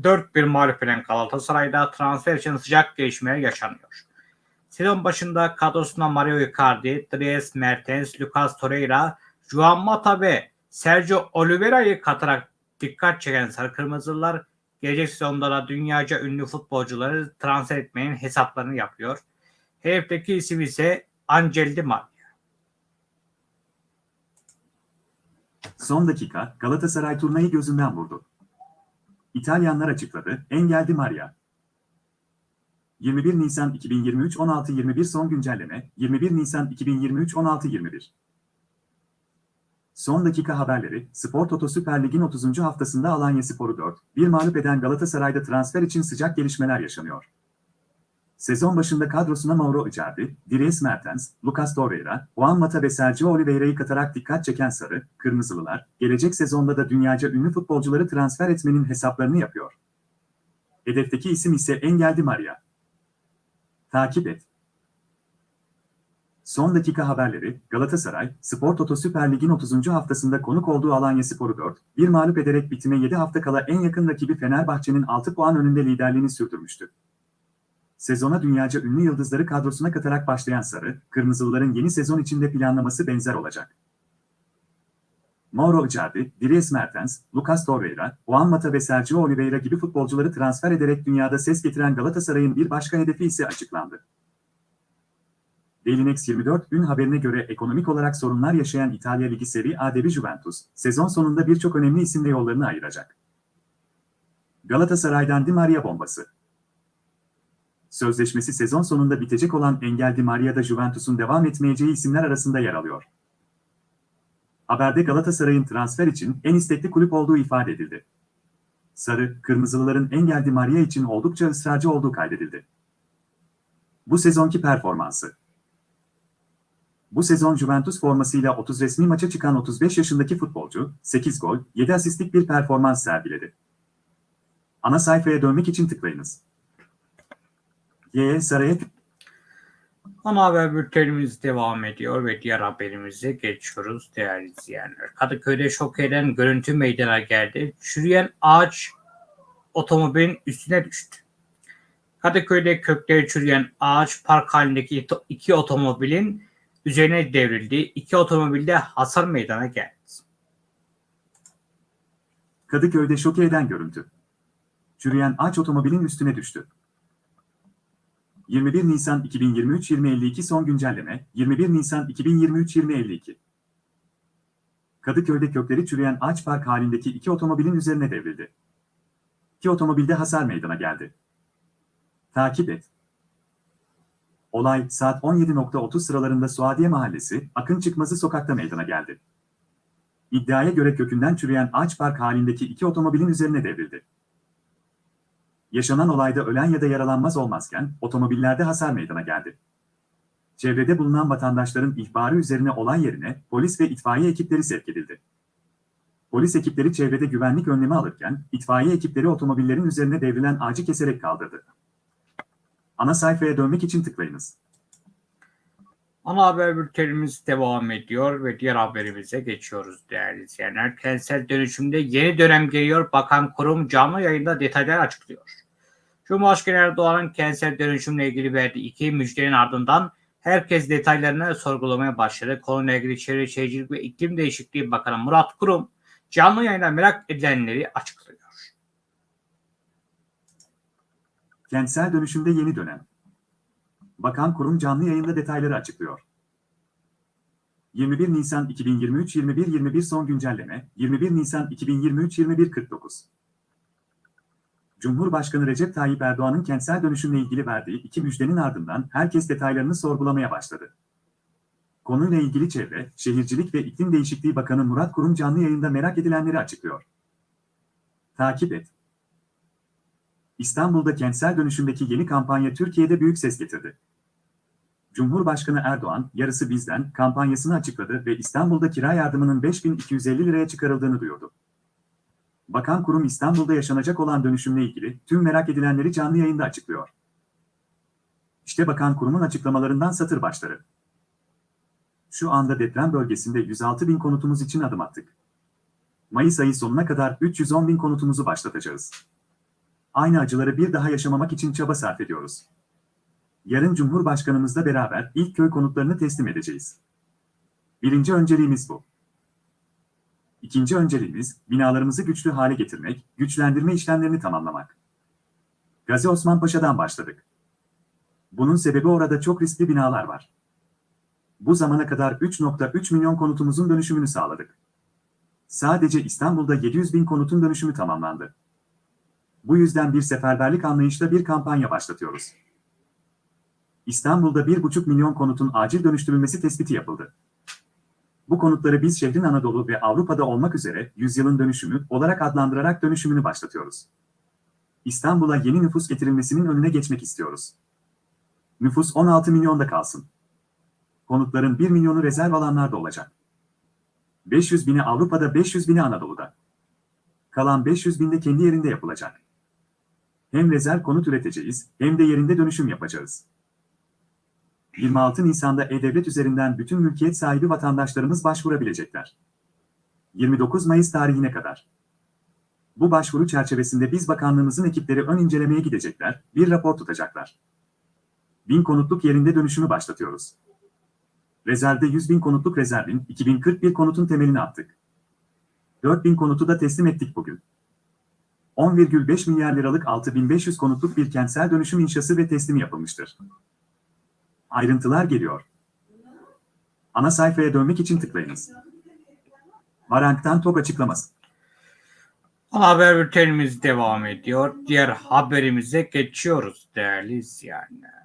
4-1 mağlup eden Galatasaray'da transfer için sıcak gelişmeler yaşanıyor. Sezon başında kadrosuna Mario Icardi, Dries Mertens, Lucas Torreira, Juan Mata ve Sergio Oliveira'yı katarak dikkat çeken Sarı Kırmızılar gelecek sezonda da dünyaca ünlü futbolcuları transfer etmenin hesaplarını yapıyor. Hedefteki isim ise Angel Di Maria. Son dakika Galatasaray turnayı gözünden vurdu. İtalyanlar açıkladı, Engel Di Maria. 21 Nisan 2023 16.21 son güncelleme 21 Nisan 2023 16.21 Son dakika haberleri, Spor Toto Süper Lig'in 30. haftasında Alanya Sporu 4, bir mağlup eden Galatasaray'da transfer için sıcak gelişmeler yaşanıyor. Sezon başında kadrosuna Mauro Icardi, Dries Mertens, Lucas Torreira, Juan Mata ve Sergio Oliveira'yı katarak dikkat çeken Sarı, Kırmızılılar, gelecek sezonda da dünyaca ünlü futbolcuları transfer etmenin hesaplarını yapıyor. Hedefteki isim ise Engel Di Maria. Takip et. Son dakika haberleri, Galatasaray, Spor Toto Süper Lig'in 30. haftasında konuk olduğu Alanya Sporu 4, bir mağlup ederek bitime 7 hafta kala en yakın rakibi Fenerbahçe'nin 6 puan önünde liderliğini sürdürmüştü. Sezona dünyaca ünlü yıldızları kadrosuna katarak başlayan Sarı, Kırmızılıların yeni sezon içinde planlaması benzer olacak. Mauro Icardi, Dries Mertens, Lucas Torreira, Juan Mata ve Sergio Oliveira gibi futbolcuları transfer ederek dünyada ses getiren Galatasaray'ın bir başka hedefi ise açıklandı. Dailynex 24 ün haberine göre ekonomik olarak sorunlar yaşayan İtalya Ligi Serie A devi Juventus, sezon sonunda birçok önemli isimle yollarını ayıracak. Galatasaray'dan Di Maria bombası. Sözleşmesi sezon sonunda bitecek olan Engel Di Maria'da Juventus'un devam etmeyeceği isimler arasında yer alıyor. Haberde Galatasaray'ın transfer için en istekli kulüp olduğu ifade edildi. Sarı, Kırmızılıların Engel Di Maria için oldukça ısrarcı olduğu kaydedildi. Bu sezonki performansı bu sezon Juventus formasıyla 30 resmi maça çıkan 35 yaşındaki futbolcu, 8 gol, 7 asistlik bir performans sergiledi. Ana sayfaya dönmek için tıklayınız. Y. Saraya Ana haber bültenimiz devam ediyor ve diğer haberimize geçiyoruz değerli izleyenler. Kadıköy'de şok eden görüntü meydana geldi. Çürüyen ağaç otomobilin üstüne düştü. Kadıköy'de kökleri çürüyen ağaç park halindeki iki otomobilin üzerine devrildi. İki otomobilde hasar meydana geldi. Kadıköy'de şok eden görüntü. Çürüyen ağaç otomobilin üstüne düştü. 21 Nisan 2023-2052 son güncelleme, 21 Nisan 2023-2052. Kadıköy'de kökleri çürüyen ağaç park halindeki iki otomobilin üzerine devrildi. İki otomobilde hasar meydana geldi. Takip et. Olay saat 17.30 sıralarında Suadiye Mahallesi, Akın Çıkmazı sokakta meydana geldi. İddiaya göre kökünden çürüyen ağaç park halindeki iki otomobilin üzerine devrildi. Yaşanan olayda ölen ya da yaralanmaz olmazken otomobillerde hasar meydana geldi. Çevrede bulunan vatandaşların ihbarı üzerine olay yerine polis ve itfaiye ekipleri sevk edildi. Polis ekipleri çevrede güvenlik önlemi alırken, itfaiye ekipleri otomobillerin üzerine devrilen ağacı keserek kaldırdı. Ana sayfaya dönmek için tıklayınız. Ana haber bültenimiz devam ediyor ve diğer haberimize geçiyoruz değerli izleyenler. Kentsel dönüşümde yeni dönem geliyor. Bakan kurum canlı yayında detaylar açıklıyor. Cumhurbaşkanı Erdoğan'ın kentsel dönüşümle ilgili verdiği iki müjdenin ardından herkes detaylarını sorgulamaya başladı. Konuyla ilgili Çevre Şehircilik ve İklim Değişikliği Bakanı Murat Kurum canlı yayında merak edilenleri açıklıyor. Kentsel dönüşümde yeni dönem. Bakan kurum canlı yayında detayları açıklıyor. 21 Nisan 2023 21.21 son güncelleme 21 Nisan 2023 21.49 Cumhurbaşkanı Recep Tayyip Erdoğan'ın kentsel dönüşümle ilgili verdiği iki müjdenin ardından herkes detaylarını sorgulamaya başladı. Konuyla ilgili Çevre, Şehircilik ve İklim Değişikliği Bakanı Murat Kurum canlı yayında merak edilenleri açıklıyor. Takip et. İstanbul'da kentsel dönüşümdeki yeni kampanya Türkiye'de büyük ses getirdi. Cumhurbaşkanı Erdoğan, yarısı bizden kampanyasını açıkladı ve İstanbul'da kira yardımının 5250 liraya çıkarıldığını duyurdu. Bakan kurum İstanbul'da yaşanacak olan dönüşümle ilgili tüm merak edilenleri canlı yayında açıklıyor. İşte bakan kurumun açıklamalarından satır başları. Şu anda deprem bölgesinde 106 bin konutumuz için adım attık. Mayıs ayı sonuna kadar 310 bin konutumuzu başlatacağız. Aynı acıları bir daha yaşamamak için çaba sarf ediyoruz. Yarın Cumhurbaşkanımızla beraber ilk köy konutlarını teslim edeceğiz. Birinci önceliğimiz bu. İkinci önceliğimiz, binalarımızı güçlü hale getirmek, güçlendirme işlemlerini tamamlamak. Gazi Osman Paşa'dan başladık. Bunun sebebi orada çok riskli binalar var. Bu zamana kadar 3.3 milyon konutumuzun dönüşümünü sağladık. Sadece İstanbul'da 700 bin konutun dönüşümü tamamlandı. Bu yüzden bir seferberlik anlayışla bir kampanya başlatıyoruz. İstanbul'da 1,5 milyon konutun acil dönüştürülmesi tespiti yapıldı. Bu konutları biz şehrin Anadolu ve Avrupa'da olmak üzere yüzyılın dönüşümü olarak adlandırarak dönüşümünü başlatıyoruz. İstanbul'a yeni nüfus getirilmesinin önüne geçmek istiyoruz. Nüfus 16 milyonda kalsın. Konutların 1 milyonu rezerv alanlarda olacak. 500 bini Avrupa'da 500 bini Anadolu'da. Kalan 500 binde kendi yerinde yapılacak. Hem rezerv konut üreteceğiz hem de yerinde dönüşüm yapacağız. 26 Nisan'da E-Devlet üzerinden bütün mülkiyet sahibi vatandaşlarımız başvurabilecekler. 29 Mayıs tarihine kadar. Bu başvuru çerçevesinde biz bakanlığımızın ekipleri ön incelemeye gidecekler, bir rapor tutacaklar. Bin konutluk yerinde dönüşümü başlatıyoruz. Rezervde 100 bin konutluk rezervin 2041 konutun temelini attık. 4 bin konutu da teslim ettik bugün. 10,5 milyar liralık 6500 konutluk bir kentsel dönüşüm inşası ve teslimi yapılmıştır. Ayrıntılar geliyor. Ana sayfaya dönmek için tıklayınız. Varank'tan TOG açıklaması. Haber bültenimiz devam ediyor. Diğer haberimize geçiyoruz değerli izleyenler.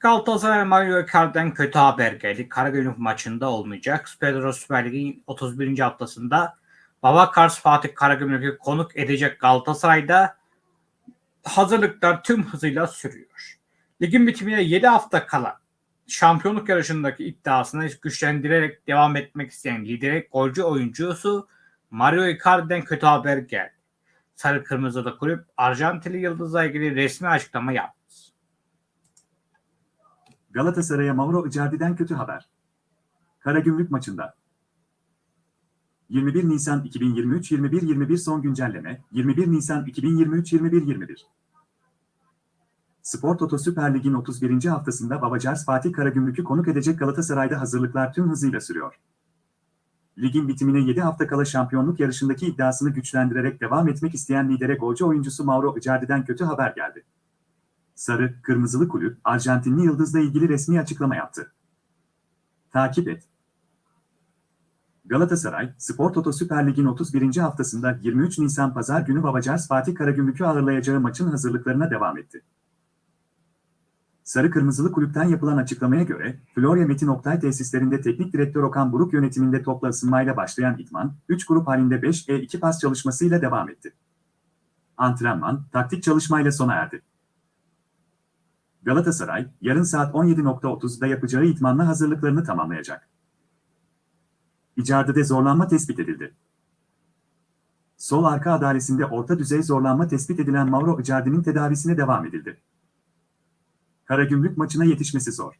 Galatasaray Mario Icardi'den kötü haber geldi. Karagümrük maçında olmayacak. Pedro Süper Lig'in 31. haftasında Babakars Fatih Karagümrük'ü konuk edecek Galatasaray'da hazırlıklar tüm hızıyla sürüyor. Ligin bitimine 7 hafta kala şampiyonluk yarışındaki iddiasını güçlendirerek devam etmek isteyen lideri golcü oyuncusu Mario Icardi'den kötü haber geldi. Sarı Kırmızı'da kulüp Arjantinli Yıldız'la ilgili resmi açıklama yaptı. Galatasaray'a Mauro Icardi'den kötü haber. Karagümrük maçında 21 Nisan 2023 21-21 son güncelleme 21 Nisan 2023 21-21 Spor Toto Süper Lig'in 31. haftasında Babacars Fatih Karagümrük'ü konuk edecek Galatasaray'da hazırlıklar tüm hızıyla sürüyor. Ligin bitimine 7 hafta kala şampiyonluk yarışındaki iddiasını güçlendirerek devam etmek isteyen lidere golcü oyuncusu Mauro Icardi'den kötü haber geldi. Sarı, Kırmızılı Kulüp, Arjantinli Yıldız'la ilgili resmi açıklama yaptı. Takip et. Galatasaray, Spor Toto Süper Lig'in 31. haftasında 23 Nisan Pazar günü Babacars Fatih Karagümrük'ü ağırlayacağı maçın hazırlıklarına devam etti. Sarı Kırmızılı Kulüpten yapılan açıklamaya göre, Florya Metin Oktay tesislerinde teknik direktör Okan Buruk yönetiminde topla ısınmayla başlayan idman, 3 grup halinde 5E2 pas çalışmasıyla devam etti. antrenman, taktik çalışmayla sona erdi. Galatasaray, yarın saat 17.30'da yapacağı itmanla hazırlıklarını tamamlayacak. Icardi'de zorlanma tespit edildi. Sol arka adalesinde orta düzey zorlanma tespit edilen Mauro Icardi'nin tedavisine devam edildi. Karagümrük maçına yetişmesi zor.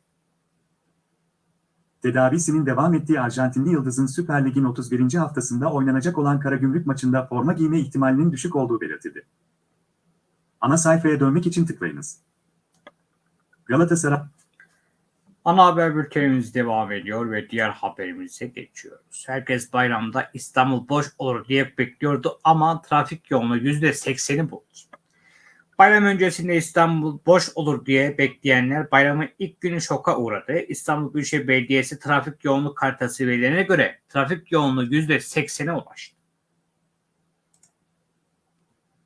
Tedavisinin devam ettiği Arjantinli Yıldız'ın Süper Lig'in 31. haftasında oynanacak olan Karagümrük maçında forma giyme ihtimalinin düşük olduğu belirtildi. Ana sayfaya dönmek için tıklayınız. Galatasaray Ana haber bültenimiz devam ediyor ve diğer haberimize geçiyoruz. Herkes bayramda İstanbul boş olur diye bekliyordu ama trafik yoğunluğu %80'i buldu. Bayram öncesinde İstanbul boş olur diye bekleyenler bayramın ilk günü şoka uğradı. İstanbul Büyükşehir Belediyesi trafik yoğunluk haritası verilerine göre trafik yoğunluğu %80'e ulaştı.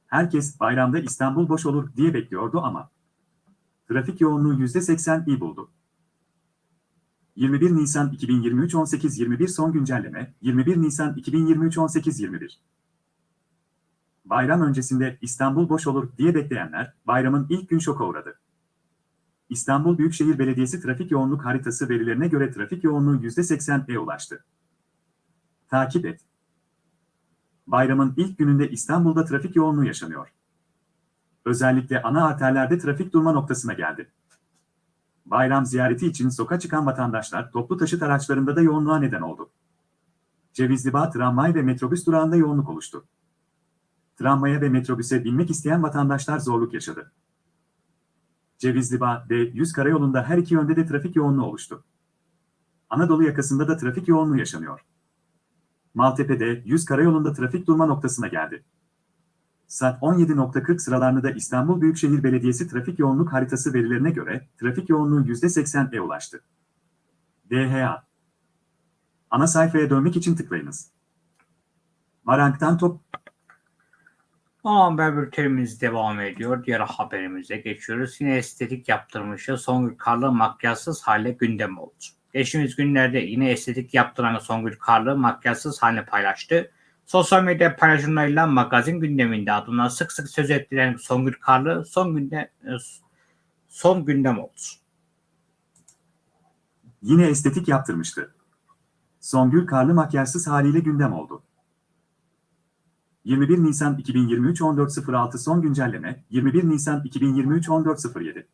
herkes bayramda İstanbul boş olur diye bekliyordu ama trafik yoğunluğu %80 iyi buldu. 21 Nisan 2023 18.21 son güncelleme 21 Nisan 2023 18.21 Bayram öncesinde İstanbul boş olur diye bekleyenler bayramın ilk gün şoka uğradı. İstanbul Büyükşehir Belediyesi trafik yoğunluk haritası verilerine göre trafik yoğunluğu %80'e ulaştı. Takip et. Bayramın ilk gününde İstanbul'da trafik yoğunluğu yaşanıyor. Özellikle ana arterlerde trafik durma noktasına geldi. Bayram ziyareti için sokağa çıkan vatandaşlar toplu taşıt araçlarında da yoğunluğa neden oldu. Cevizlibağ tramvay ve metrobüs durağında yoğunluk oluştu. Tramvaya ve metrobüse binmek isteyen vatandaşlar zorluk yaşadı. Cevizlibağ D100 karayolunda her iki yönde de trafik yoğunluğu oluştu. Anadolu yakasında da trafik yoğunluğu yaşanıyor. Maltepe'de 100 karayolunda trafik durma noktasına geldi. Saat 17.40 sıralarında İstanbul Büyükşehir Belediyesi trafik yoğunluk haritası verilerine göre trafik yoğunluğu %80'e ulaştı. DHA Ana sayfaya dönmek için tıklayınız. Marank'tan top Ana haber bültenimiz devam ediyor. Diğer haberimize geçiyoruz. Yine estetik yaptırmışı Songül Karlı makyajsız hale gündem oldu. Geçtiğimiz günlerde yine estetik yaptıran Songül Karlı makyajsız halini paylaştı. Sosyal medya paylaşımlarıyla magazin gündeminde adına sık sık söz ettiren Songül Karlı son günde e, son gündem oldu. yine estetik yaptırmıştı. Songül Karlı makyajsız haliyle gündem oldu. 21 Nisan 2023 14.06 son güncelleme 21 Nisan 2023 14.07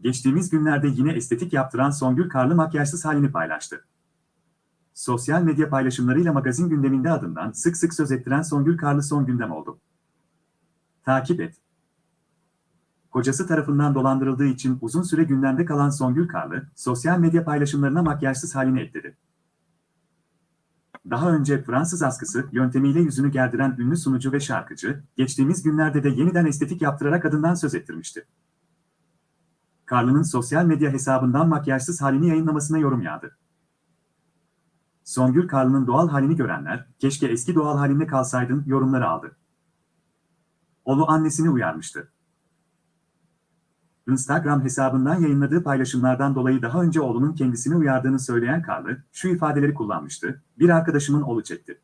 Geçtiğimiz günlerde yine estetik yaptıran Songül Karlı makyajsız halini paylaştı. Sosyal medya paylaşımlarıyla magazin gündeminde adından sık sık söz ettiren Songül Karlı son gündem oldu. Takip et. Kocası tarafından dolandırıldığı için uzun süre gündemde kalan Songül Karlı, sosyal medya paylaşımlarına makyajsız halini ekledi. Daha önce Fransız askısı yöntemiyle yüzünü gerdiren ünlü sunucu ve şarkıcı, geçtiğimiz günlerde de yeniden estetik yaptırarak adından söz ettirmişti. Karlı'nın sosyal medya hesabından makyajsız halini yayınlamasına yorum yağdı. Songül Karlı'nın doğal halini görenler, keşke eski doğal halinde kalsaydın yorumları aldı. Oğlu annesini uyarmıştı. Instagram hesabından yayınladığı paylaşımlardan dolayı daha önce oğlunun kendisini uyardığını söyleyen Karlı, şu ifadeleri kullanmıştı, bir arkadaşımın oğlu çekti.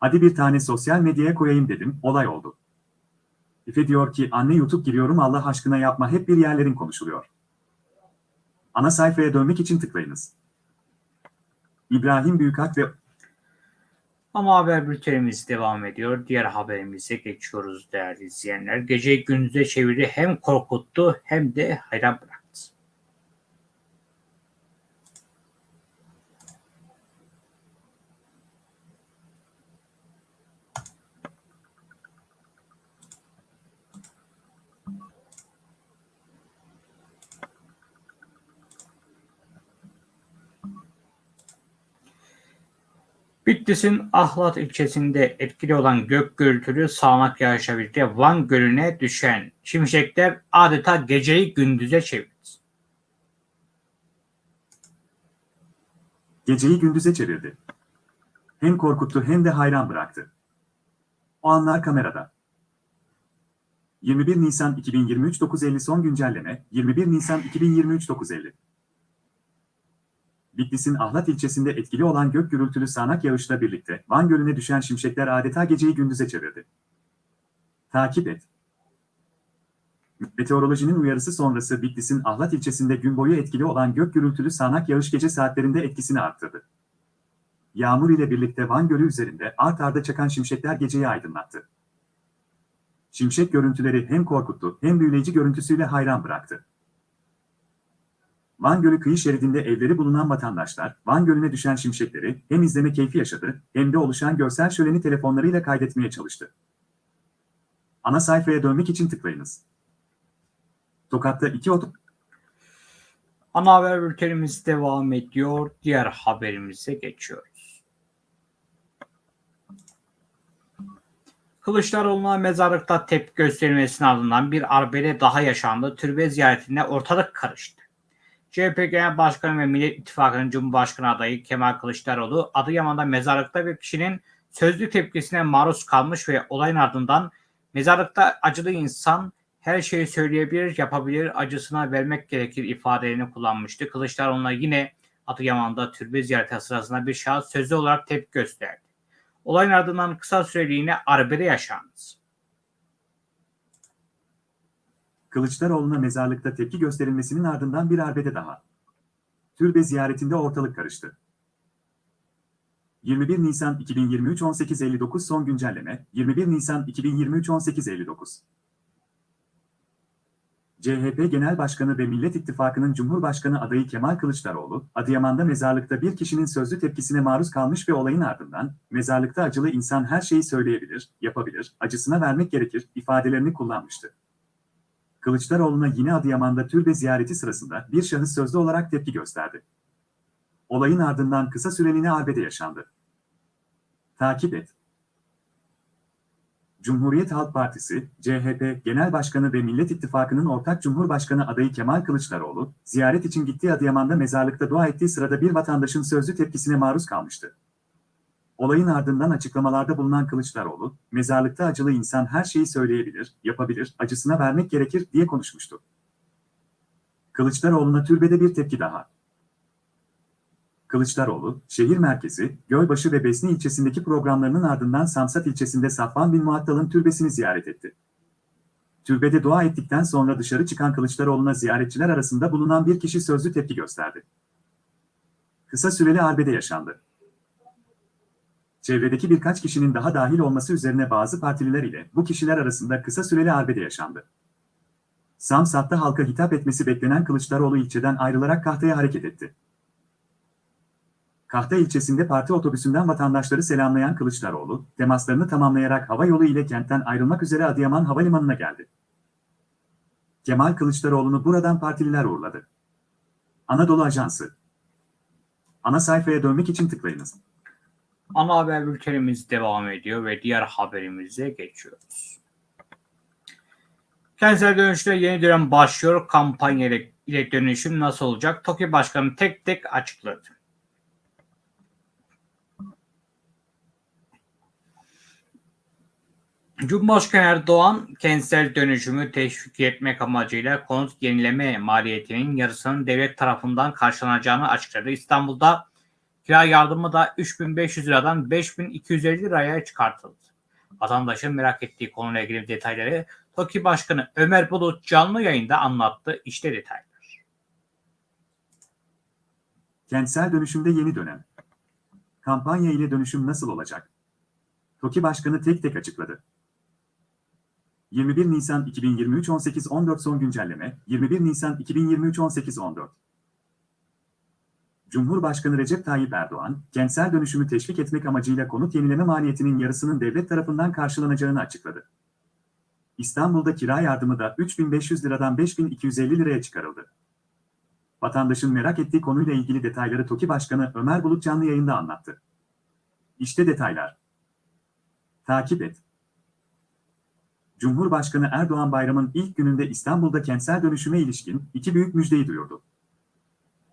Hadi bir tane sosyal medyaya koyayım dedim, olay oldu. Efe diyor ki anne YouTube giriyorum Allah aşkına yapma hep bir yerlerin konuşuluyor. Ana sayfaya dönmek için tıklayınız. İbrahim Büyükak ve Ama haber bültenimiz devam ediyor. Diğer haberimize geçiyoruz değerli izleyenler. Geceyi gündüze çevirdi. Hem korkuttu hem de hayran bıraktı. Bitlis'in Ahlat ilçesinde etkili olan gök gürültülü sağanak yağışla birlikte Van Gölü'ne düşen şimşekler adeta geceyi gündüze çevirdi. geceyi gündüze çevirdi. Hem korkuttu hem de hayran bıraktı. O anlar kamerada. 21 Nisan 2023 9.50 son güncelleme 21 Nisan 2023 9.50 Bitlis'in Ahlat ilçesinde etkili olan gök gürültülü sağanak yağışla birlikte Van Gölü'ne düşen şimşekler adeta geceyi gündüze çevirdi. Takip et. Meteorolojinin uyarısı sonrası Bitlis'in Ahlat ilçesinde gün boyu etkili olan gök gürültülü sağanak yağış gece saatlerinde etkisini arttırdı. Yağmur ile birlikte Van Gölü üzerinde art arda çakan şimşekler geceyi aydınlattı. Şimşek görüntüleri hem korkuttu hem büyüleyici görüntüsüyle hayran bıraktı. Van Gölü kıyı şeridinde evleri bulunan vatandaşlar, Van Gölü'ne düşen şimşekleri hem izleme keyfi yaşadı hem de oluşan görsel şöleni telefonlarıyla kaydetmeye çalıştı. Ana sayfaya dönmek için tıklayınız. Tokat'ta iki oto... Ana haber bültenimiz devam ediyor. Diğer haberimize geçiyoruz. Kılıçdaroğlu'na mezarlıkta tepki gösterilmesinin ardından bir arbede daha yaşandı. Türbe ziyaretinde ortalık karıştı. CHP Genel Başkanı ve Millet İttifakı'nın Cumhurbaşkanı adayı Kemal Kılıçdaroğlu Adıyaman'da mezarlıkta bir kişinin sözlü tepkisine maruz kalmış ve olayın ardından mezarlıkta acılı insan her şeyi söyleyebilir, yapabilir, acısına vermek gerekir ifadelerini kullanmıştı. Kılıçdaroğlu'na yine Adıyaman'da türbe ziyareti sırasında bir şahıs sözlü olarak tepki gösterdi. Olayın ardından kısa süreliğine arbede yaşandı. Kılıçdaroğlu'na mezarlıkta tepki gösterilmesinin ardından bir arbede daha. Türbe ziyaretinde ortalık karıştı. 21 Nisan 2023 18.59 son güncelleme 21 Nisan 2023 18.59 CHP Genel Başkanı ve Millet İttifakı'nın Cumhurbaşkanı adayı Kemal Kılıçdaroğlu, Adıyaman'da mezarlıkta bir kişinin sözlü tepkisine maruz kalmış ve olayın ardından, mezarlıkta acılı insan her şeyi söyleyebilir, yapabilir, acısına vermek gerekir ifadelerini kullanmıştı. Kılıçdaroğlu'na yine Adıyaman'da türbe ziyareti sırasında bir şahıs sözlü olarak tepki gösterdi. Olayın ardından kısa süreliğine arbede yaşandı. Takip et. Cumhuriyet Halk Partisi, CHP Genel Başkanı ve Millet İttifakı'nın ortak Cumhurbaşkanı adayı Kemal Kılıçdaroğlu, ziyaret için gittiği Adıyaman'da mezarlıkta dua ettiği sırada bir vatandaşın sözlü tepkisine maruz kalmıştı. Olayın ardından açıklamalarda bulunan Kılıçdaroğlu, mezarlıkta acılı insan her şeyi söyleyebilir, yapabilir, acısına vermek gerekir diye konuşmuştu. Kılıçdaroğlu'na türbede bir tepki daha. Kılıçdaroğlu, şehir merkezi, Gölbaşı ve Besni ilçesindeki programlarının ardından Samsat ilçesinde Safvan bin Muattal'ın türbesini ziyaret etti. Türbede dua ettikten sonra dışarı çıkan Kılıçdaroğlu'na ziyaretçiler arasında bulunan bir kişi sözlü tepki gösterdi. Kısa süreli arbede yaşandı. Çevredeki birkaç kişinin daha dahil olması üzerine bazı partililer ile bu kişiler arasında kısa süreli arbede yaşandı. Samsat'ta halka hitap etmesi beklenen Kılıçdaroğlu ilçeden ayrılarak Kahta'ya hareket etti. Kahta ilçesinde parti otobüsünden vatandaşları selamlayan Kılıçdaroğlu, temaslarını tamamlayarak hava yolu ile kentten ayrılmak üzere Adıyaman Havalimanı'na geldi. Kemal Kılıçdaroğlu'nu buradan partililer uğurladı. Anadolu Ajansı Ana sayfaya dönmek için tıklayınız. Ana haber bültenimiz devam ediyor ve diğer haberimize geçiyoruz. Kentsel dönüşte yeni dönem başlıyor. Kampanya ile, dönüşüm nasıl olacak? TOKİ Başkanı tek tek açıkladı. Cumhurbaşkanı Erdoğan kentsel dönüşümü teşvik etmek amacıyla konut yenileme maliyetinin yarısının devlet tarafından karşılanacağını açıkladı. İstanbul'da kira yardımı da 3500 liradan 5250 liraya çıkartıldı. Vatandaşın merak ettiği konuyla ilgili detayları TOKİ Başkanı Ömer Bulut canlı yayında anlattı. İşte detaylar. Kentsel dönüşümde yeni dönem. Kampanya ile dönüşüm nasıl olacak? TOKİ Başkanı tek tek açıkladı. 21 Nisan 2023 18.14 son güncelleme 21 Nisan 2023 18.14 Cumhurbaşkanı Recep Tayyip Erdoğan, kentsel dönüşümü teşvik etmek amacıyla konut yenileme maliyetinin yarısının devlet tarafından karşılanacağını açıkladı. İstanbul'da kira yardımı da 3500 liradan 5250 liraya çıkarıldı. Vatandaşın merak ettiği konuyla ilgili detayları TOKİ Başkanı Ömer Bulut canlı yayında anlattı. İşte detaylar. Takip et. Cumhurbaşkanı Erdoğan bayramın ilk gününde İstanbul'da kentsel dönüşüme ilişkin iki büyük müjdeyi duyurdu.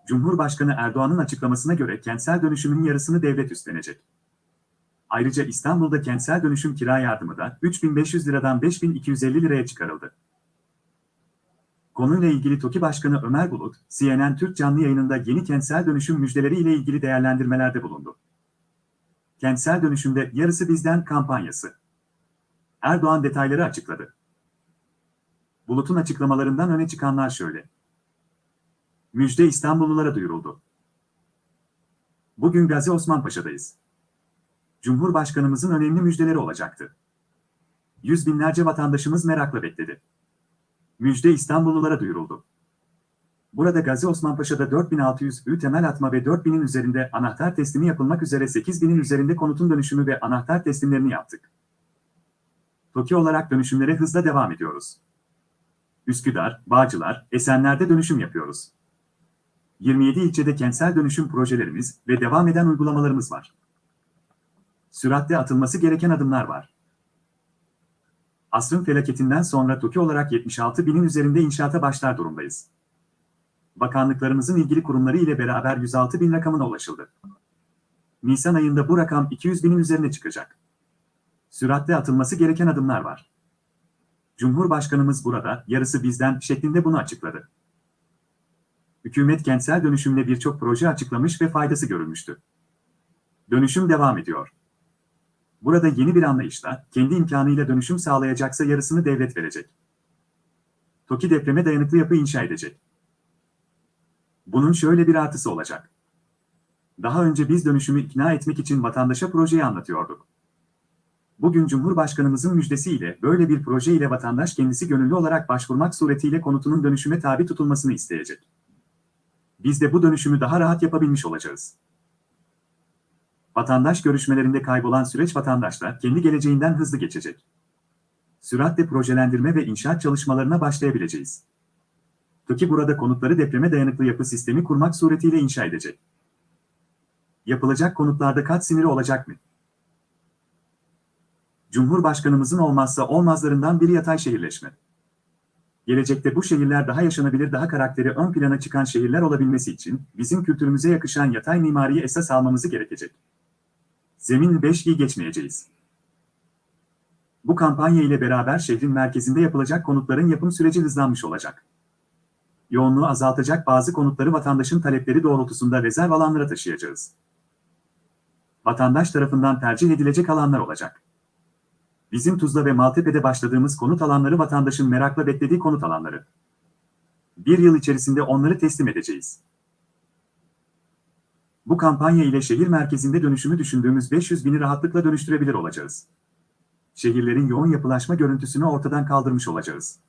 Cumhurbaşkanı Erdoğan'ın açıklamasına göre kentsel dönüşümün yarısını devlet üstlenecek. Ayrıca İstanbul'da kentsel dönüşüm kira yardımı da 3500 liradan 5250 liraya çıkarıldı. Konuyla ilgili TOKİ Başkanı Ömer Bulut, CNN Türk canlı yayınında yeni kentsel dönüşüm müjdeleri ile ilgili değerlendirmelerde bulundu. Kentsel dönüşümde yarısı bizden kampanyası. Erdoğan detayları açıkladı. Bulut'un açıklamalarından öne çıkanlar şöyle. Müjde İstanbullulara duyuruldu. Bugün Gazi Osman Paşa'dayız. Cumhurbaşkanımızın önemli müjdeleri olacaktı. Yüz binlerce vatandaşımız merakla bekledi. Müjde İstanbullulara duyuruldu. Burada Gazi Osman Paşa'da 4600 ü temel atma ve 4000'in üzerinde anahtar teslimi yapılmak üzere 8000'in üzerinde konutun dönüşümü ve anahtar teslimlerini yaptık. TOKİ olarak dönüşümlere hızla devam ediyoruz. Üsküdar, Bağcılar, Esenler'de dönüşüm yapıyoruz. 27 ilçede kentsel dönüşüm projelerimiz ve devam eden uygulamalarımız var. Süratle atılması gereken adımlar var. Asrın felaketinden sonra TOKİ olarak 76 binin üzerinde inşaata başlar durumdayız. Bakanlıklarımızın ilgili kurumları ile beraber 106 bin rakamına ulaşıldı. Nisan ayında bu rakam 200 binin üzerine çıkacak. Süratle atılması gereken adımlar var. Cumhurbaşkanımız burada, yarısı bizden şeklinde bunu açıkladı. Hükümet kentsel dönüşümle birçok proje açıklamış ve faydası görülmüştü. Dönüşüm devam ediyor. Burada yeni bir anlayışla, kendi imkanıyla dönüşüm sağlayacaksa yarısını devlet verecek. TOKİ depreme dayanıklı yapı inşa edecek. Bunun şöyle bir artısı olacak. Daha önce biz dönüşümü ikna etmek için vatandaşa projeyi anlatıyorduk. Bugün Cumhurbaşkanımızın müjdesiyle böyle bir proje ile vatandaş kendisi gönüllü olarak başvurmak suretiyle konutunun dönüşüme tabi tutulmasını isteyecek. Biz de bu dönüşümü daha rahat yapabilmiş olacağız. Vatandaş görüşmelerinde kaybolan süreç vatandaşla kendi geleceğinden hızlı geçecek. Süratle projelendirme ve inşaat çalışmalarına başlayabileceğiz. TOKİ burada konutları depreme dayanıklı yapı sistemi kurmak suretiyle inşa edecek. Yapılacak konutlarda kat siniri olacak mı? Cumhurbaşkanımızın olmazsa olmazlarından biri yatay şehirleşme. Gelecekte bu şehirler daha yaşanabilir, daha karakteri ön plana çıkan şehirler olabilmesi için bizim kültürümüze yakışan yatay mimariyi esas almamızı gerekecek. Zemin 5G geçmeyeceğiz. Bu kampanya ile beraber şehrin merkezinde yapılacak konutların yapım süreci hızlanmış olacak. Yoğunluğu azaltacak bazı konutları vatandaşın talepleri doğrultusunda rezerv alanlara taşıyacağız. Vatandaş tarafından tercih edilecek alanlar olacak. Bizim Tuzla ve Maltepe'de başladığımız konut alanları vatandaşın merakla beklediği konut alanları. Bir yıl içerisinde onları teslim edeceğiz. Bu kampanya ile şehir merkezinde dönüşümü düşündüğümüz 500 bini rahatlıkla dönüştürebilir olacağız. Şehirlerin yoğun yapılaşma görüntüsünü ortadan kaldırmış olacağız.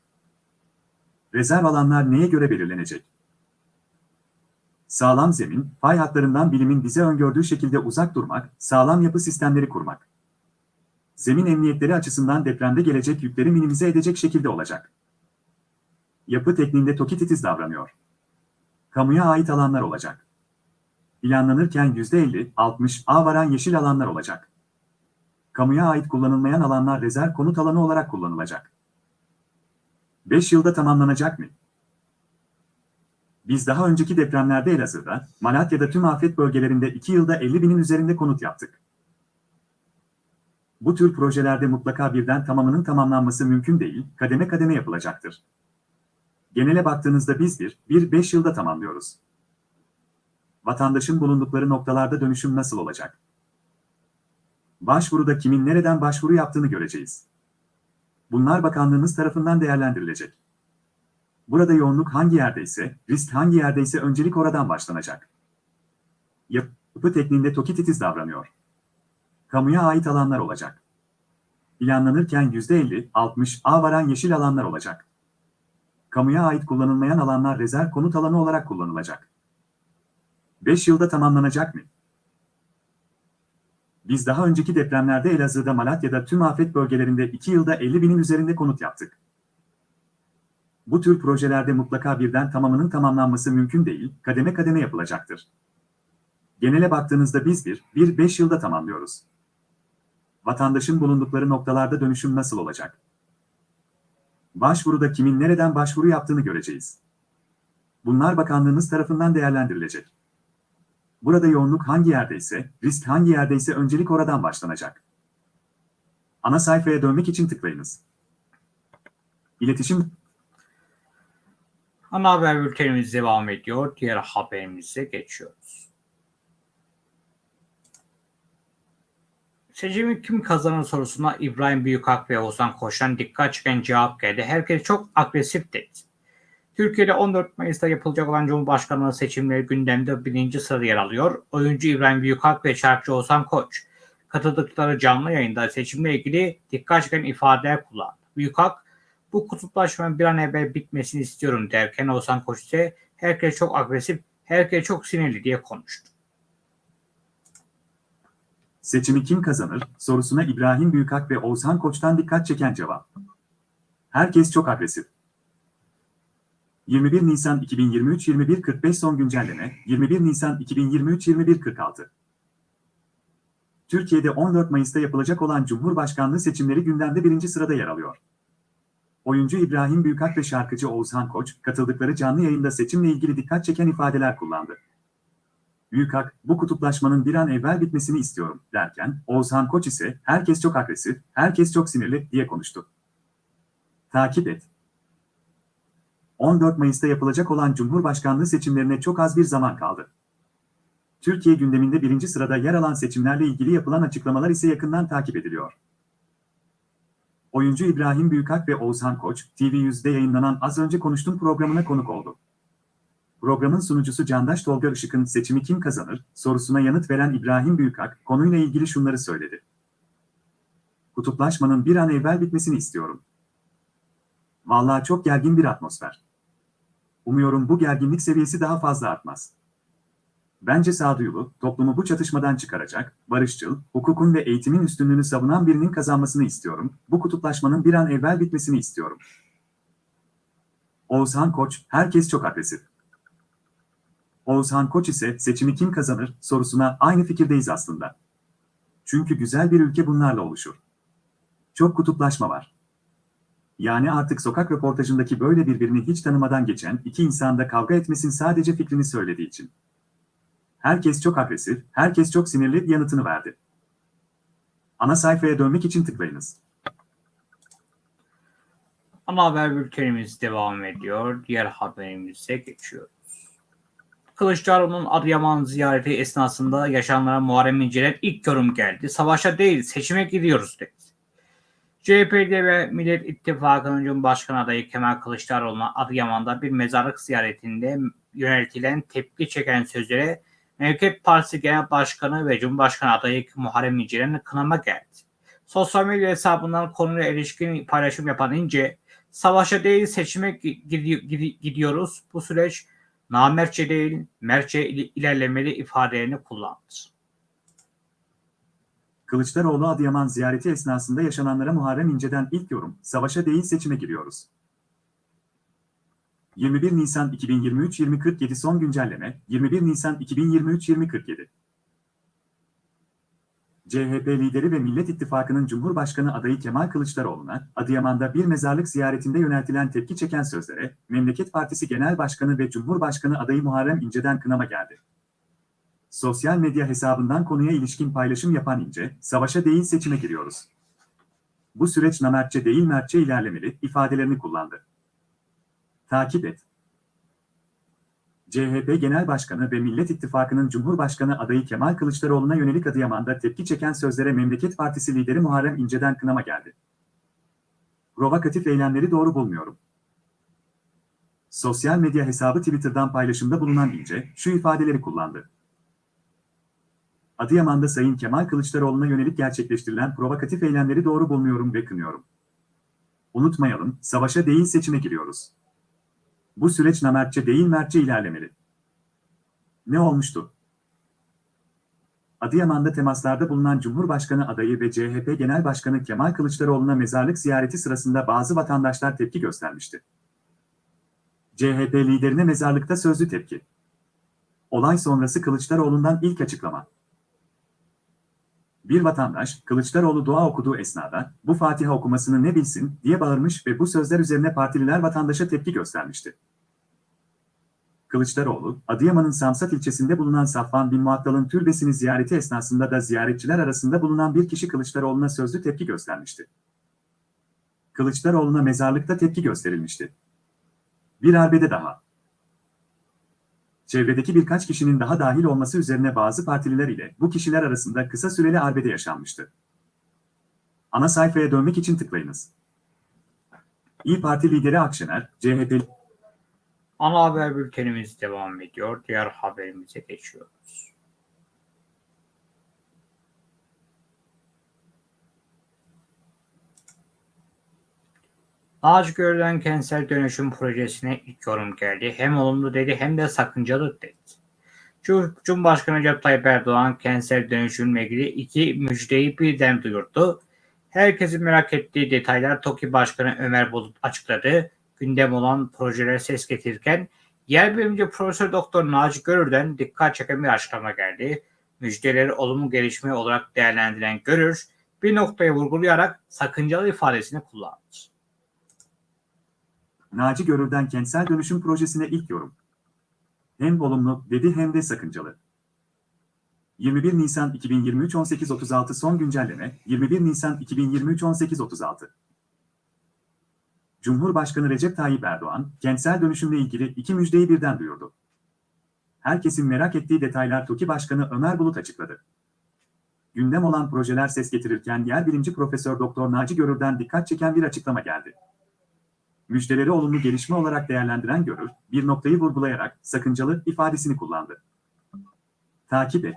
Rezerv alanlar neye göre belirlenecek? Sağlam zemin, fay hatlarından bilimin bize öngördüğü şekilde uzak durmak, sağlam yapı sistemleri kurmak. Zemin emniyetleri açısından depremde gelecek yükleri minimize edecek şekilde olacak. Yapı tekniğinde TOKİ titiz davranıyor. Kamuya ait alanlar olacak. Planlanırken %50-60 A varan yeşil alanlar olacak. Kamuya ait kullanılmayan alanlar rezerv konut alanı olarak kullanılacak. 5 yılda tamamlanacak mı? Biz daha önceki depremlerde Elazığ'da, Malatya'da tüm afet bölgelerinde 2 yılda 50 binin üzerinde konut yaptık. Bu tür projelerde mutlaka birden tamamının tamamlanması mümkün değil, kademe kademe yapılacaktır. Genele baktığınızda biz bir, bir beş yılda tamamlıyoruz. Vatandaşın bulundukları noktalarda dönüşüm nasıl olacak? Başvuruda kimin nereden başvuru yaptığını göreceğiz. Bunlar bakanlığımız tarafından değerlendirilecek. Burada yoğunluk hangi yerdeyse, risk hangi yerdeyse öncelik oradan başlanacak. Yapı tekniğinde TOKİ titiz davranıyor. Kamuya ait alanlar olacak. Planlanırken %50-60 A varan yeşil alanlar olacak. Kamuya ait kullanılmayan alanlar rezerv konut alanı olarak kullanılacak. 5 yılda tamamlanacak mı? Biz daha önceki depremlerde Elazığ'da Malatya'da tüm afet bölgelerinde 2 yılda 50 binin üzerinde konut yaptık. Bu tür projelerde mutlaka birden tamamının tamamlanması mümkün değil, kademe kademe yapılacaktır. Genele baktığınızda biz bir, bir beş yılda tamamlıyoruz. Vatandaşın bulundukları noktalarda dönüşüm nasıl olacak? Başvuruda kimin nereden başvuru yaptığını göreceğiz. Bunlar bakanlığımız tarafından değerlendirilecek. Burada yoğunluk hangi yerdeyse, risk hangi yerdeyse öncelik oradan başlanacak. Ana sayfaya dönmek için tıklayınız. İletişim Ana haber bültenimiz devam ediyor. Diğer haberimize geçiyoruz. Seçimi kim kazanır sorusuna İbrahim Büyükak ve Oğuzhan Koç'tan dikkat çeken cevap geldi. Herkes çok agresif dedi. Türkiye'de 14 Mayıs'ta yapılacak olan Cumhurbaşkanlığı seçimleri gündemde birinci sırada yer alıyor. Oyuncu İbrahim Büyükak ve şarkıcı Oğuzhan Koç katıldıkları canlı yayında seçimle ilgili dikkat çeken ifadeler kullandı. Büyükak, bu kutuplaşmanın bir an evvel bitmesini istiyorum derken Oğuzhan Koç ise herkes çok agresif, herkes çok sinirli diye konuştu. Seçimi kim kazanır sorusuna İbrahim Büyükak ve Oğuzhan Koç'tan dikkat çeken cevap. Herkes çok agresif. 21 Nisan 2023 21.45 son güncelleme 21 Nisan 2023 21.46 Türkiye'de 14 Mayıs'ta yapılacak olan Cumhurbaşkanlığı seçimleri gündemde birinci sırada yer alıyor. Oyuncu İbrahim Büyükak ve şarkıcı Oğuzhan Koç katıldıkları canlı yayında seçimle ilgili dikkat çeken ifadeler kullandı. Büyükak, bu kutuplaşmanın bir an evvel bitmesini istiyorum derken, Oğuzhan Koç ise herkes çok agresif, herkes çok sinirli diye konuştu. Takip et. 14 Mayıs'ta yapılacak olan Cumhurbaşkanlığı seçimlerine çok az bir zaman kaldı. Türkiye gündeminde birinci sırada yer alan seçimlerle ilgili yapılan açıklamalar ise yakından takip ediliyor. Oyuncu İbrahim Büyükak ve Oğuzhan Koç, TV100'de yayınlanan Az Önce Konuştum programına konuk oldu. Programın sunucusu Candaş Tolga Işık'ın seçimi kim kazanır sorusuna yanıt veren İbrahim Büyükak, konuyla ilgili şunları söyledi. Kutuplaşmanın bir an evvel bitmesini istiyorum. Vallahi çok gergin bir atmosfer. Umuyorum bu gerginlik seviyesi daha fazla artmaz. Bence sağduyulu, toplumu bu çatışmadan çıkaracak, barışçıl, hukukun ve eğitimin üstünlüğünü savunan birinin kazanmasını istiyorum. Bu kutuplaşmanın bir an evvel bitmesini istiyorum. Oğuzhan Koç, herkes çok agresif. Oğuzhan Koç ise seçimi kim kazanır sorusuna aynı fikirdeyiz aslında. Çünkü güzel bir ülke bunlarla oluşur. Çok kutuplaşma var. Yani artık sokak röportajındaki böyle birbirini hiç tanımadan geçen iki insanda kavga etmesin sadece fikrini söylediği için. Herkes çok agresif, herkes çok sinirli yanıtını verdi. Ana sayfaya dönmek için tıklayınız. Ana haber bültenimiz devam ediyor. Diğer haberimize geçiyoruz. Kılıçdaroğlu'nun Adıyaman ziyareti esnasında yaşananlara Muharrem İnce'den ilk yorum geldi. Savaşa değil seçime gidiyoruz dedi. CHP'de ve Millet İttifakı'nın Cumhurbaşkanı adayı Kemal Kılıçdaroğlu'na Adıyaman'da bir mezarlık ziyaretinde yöneltilen tepki çeken sözlere Memleket Partisi Genel Başkanı ve Cumhurbaşkanı adayı Muharrem İnce'den kınama geldi. Sosyal medya hesabından konuyla ilişkin paylaşım yapan İnce, savaşa değil seçime gidiyoruz. Bu süreç namertçe değil, mertçe ilerlemeli ifadelerini kullandı. Kılıçdaroğlu Adıyaman ziyareti esnasında yaşananlara Muharrem İnce'den ilk yorum, savaşa değil seçime giriyoruz. 21 Nisan 2023 2047 son güncelleme 21 Nisan 2023 2047 CHP lideri ve Millet İttifakı'nın Cumhurbaşkanı adayı Kemal Kılıçdaroğlu'na Adıyaman'da bir mezarlık ziyaretinde yöneltilen tepki çeken sözlere Memleket Partisi Genel Başkanı ve Cumhurbaşkanı adayı Muharrem İnce'den kınama geldi. Sosyal medya hesabından konuya ilişkin paylaşım yapan İnce, savaşa değil seçime giriyoruz. Bu süreç namertçe değil mertçe ilerlemeli ifadelerini kullandı. Takip et. CHP Genel Başkanı ve Millet İttifakı'nın Cumhurbaşkanı adayı Kemal Kılıçdaroğlu'na yönelik Adıyaman'da tepki çeken sözlere Memleket Partisi lideri Muharrem İnce'den kınama geldi. Provokatif eylemleri doğru bulmuyorum. Sosyal medya hesabı Twitter'dan paylaşımda bulunan İnce, şu ifadeleri kullandı. Adıyaman'da Sayın Kemal Kılıçdaroğlu'na yönelik gerçekleştirilen provokatif eylemleri doğru bulmuyorum ve kınıyorum. Unutmayalım, savaşa değil seçime giriyoruz. Bu süreç namertçe değil mertçe ilerlemeli. Ne olmuştu? Adıyaman'da temaslarda bulunan Cumhurbaşkanı adayı ve CHP Genel Başkanı Kemal Kılıçdaroğlu'na mezarlık ziyareti sırasında bazı vatandaşlar tepki göstermişti. CHP liderine mezarlıkta sözlü tepki. Olay sonrası Kılıçdaroğlu'ndan ilk açıklama. Bir vatandaş, Kılıçdaroğlu dua okuduğu esnada, bu Fatiha okumasını ne bilsin diye bağırmış ve bu sözler üzerine partililer vatandaşa tepki göstermişti. Kılıçdaroğlu, Adıyaman'ın Samsat ilçesinde bulunan Safvan bin Muattal'ın türbesini ziyareti esnasında da ziyaretçiler arasında bulunan bir kişi Kılıçdaroğlu'na sözlü tepki göstermişti. Kılıçdaroğlu'na mezarlıkta tepki gösterilmişti. Bir arbede daha. Çevredeki birkaç kişinin daha dahil olması üzerine bazı partililer ile bu kişiler arasında kısa süreli arbede yaşanmıştı. Ana sayfaya dönmek için tıklayınız. İyi Parti lideri Akşener, CHP Ana haber bültenimiz devam ediyor. Diğer haberimize geçiyoruz. Naci Görülen kentsel dönüşüm projesine ilk yorum geldi. Hem olumlu dedi hem de sakıncalı dedi. Cum- Cumhurbaşkanı Recep Tayyip Erdoğan kentsel dönüşümle ilgili iki müjdeyi birden duyurdu. Herkesin merak ettiği detaylar TOKİ Başkanı Ömer Bulut açıkladı. Gündem olan projelere ses getirirken yer bilimci Profesör Doktor Naci Görür'den dikkat çeken bir açıklama geldi. Müjdeleri olumlu gelişme olarak değerlendiren Görür bir noktaya vurgulayarak sakıncalı ifadesini kullandı. Naci Görür'den kentsel dönüşüm projesine ilk yorum. Hem olumlu dedi hem de sakıncalı. 21 Nisan 2023 18.36 son güncelleme 21 Nisan 2023 18.36 Cumhurbaşkanı Recep Tayyip Erdoğan, kentsel dönüşümle ilgili iki müjdeyi birden duyurdu. Herkesin merak ettiği detaylar TOKİ Başkanı Ömer Bulut açıkladı. Gündem olan projeler ses getirirken yer bilimci Profesör Doktor Naci Görür'den dikkat çeken bir açıklama geldi. Müjdeleri olumlu gelişme olarak değerlendiren Görür, bir noktayı vurgulayarak sakıncalı ifadesini kullandı. Takip et.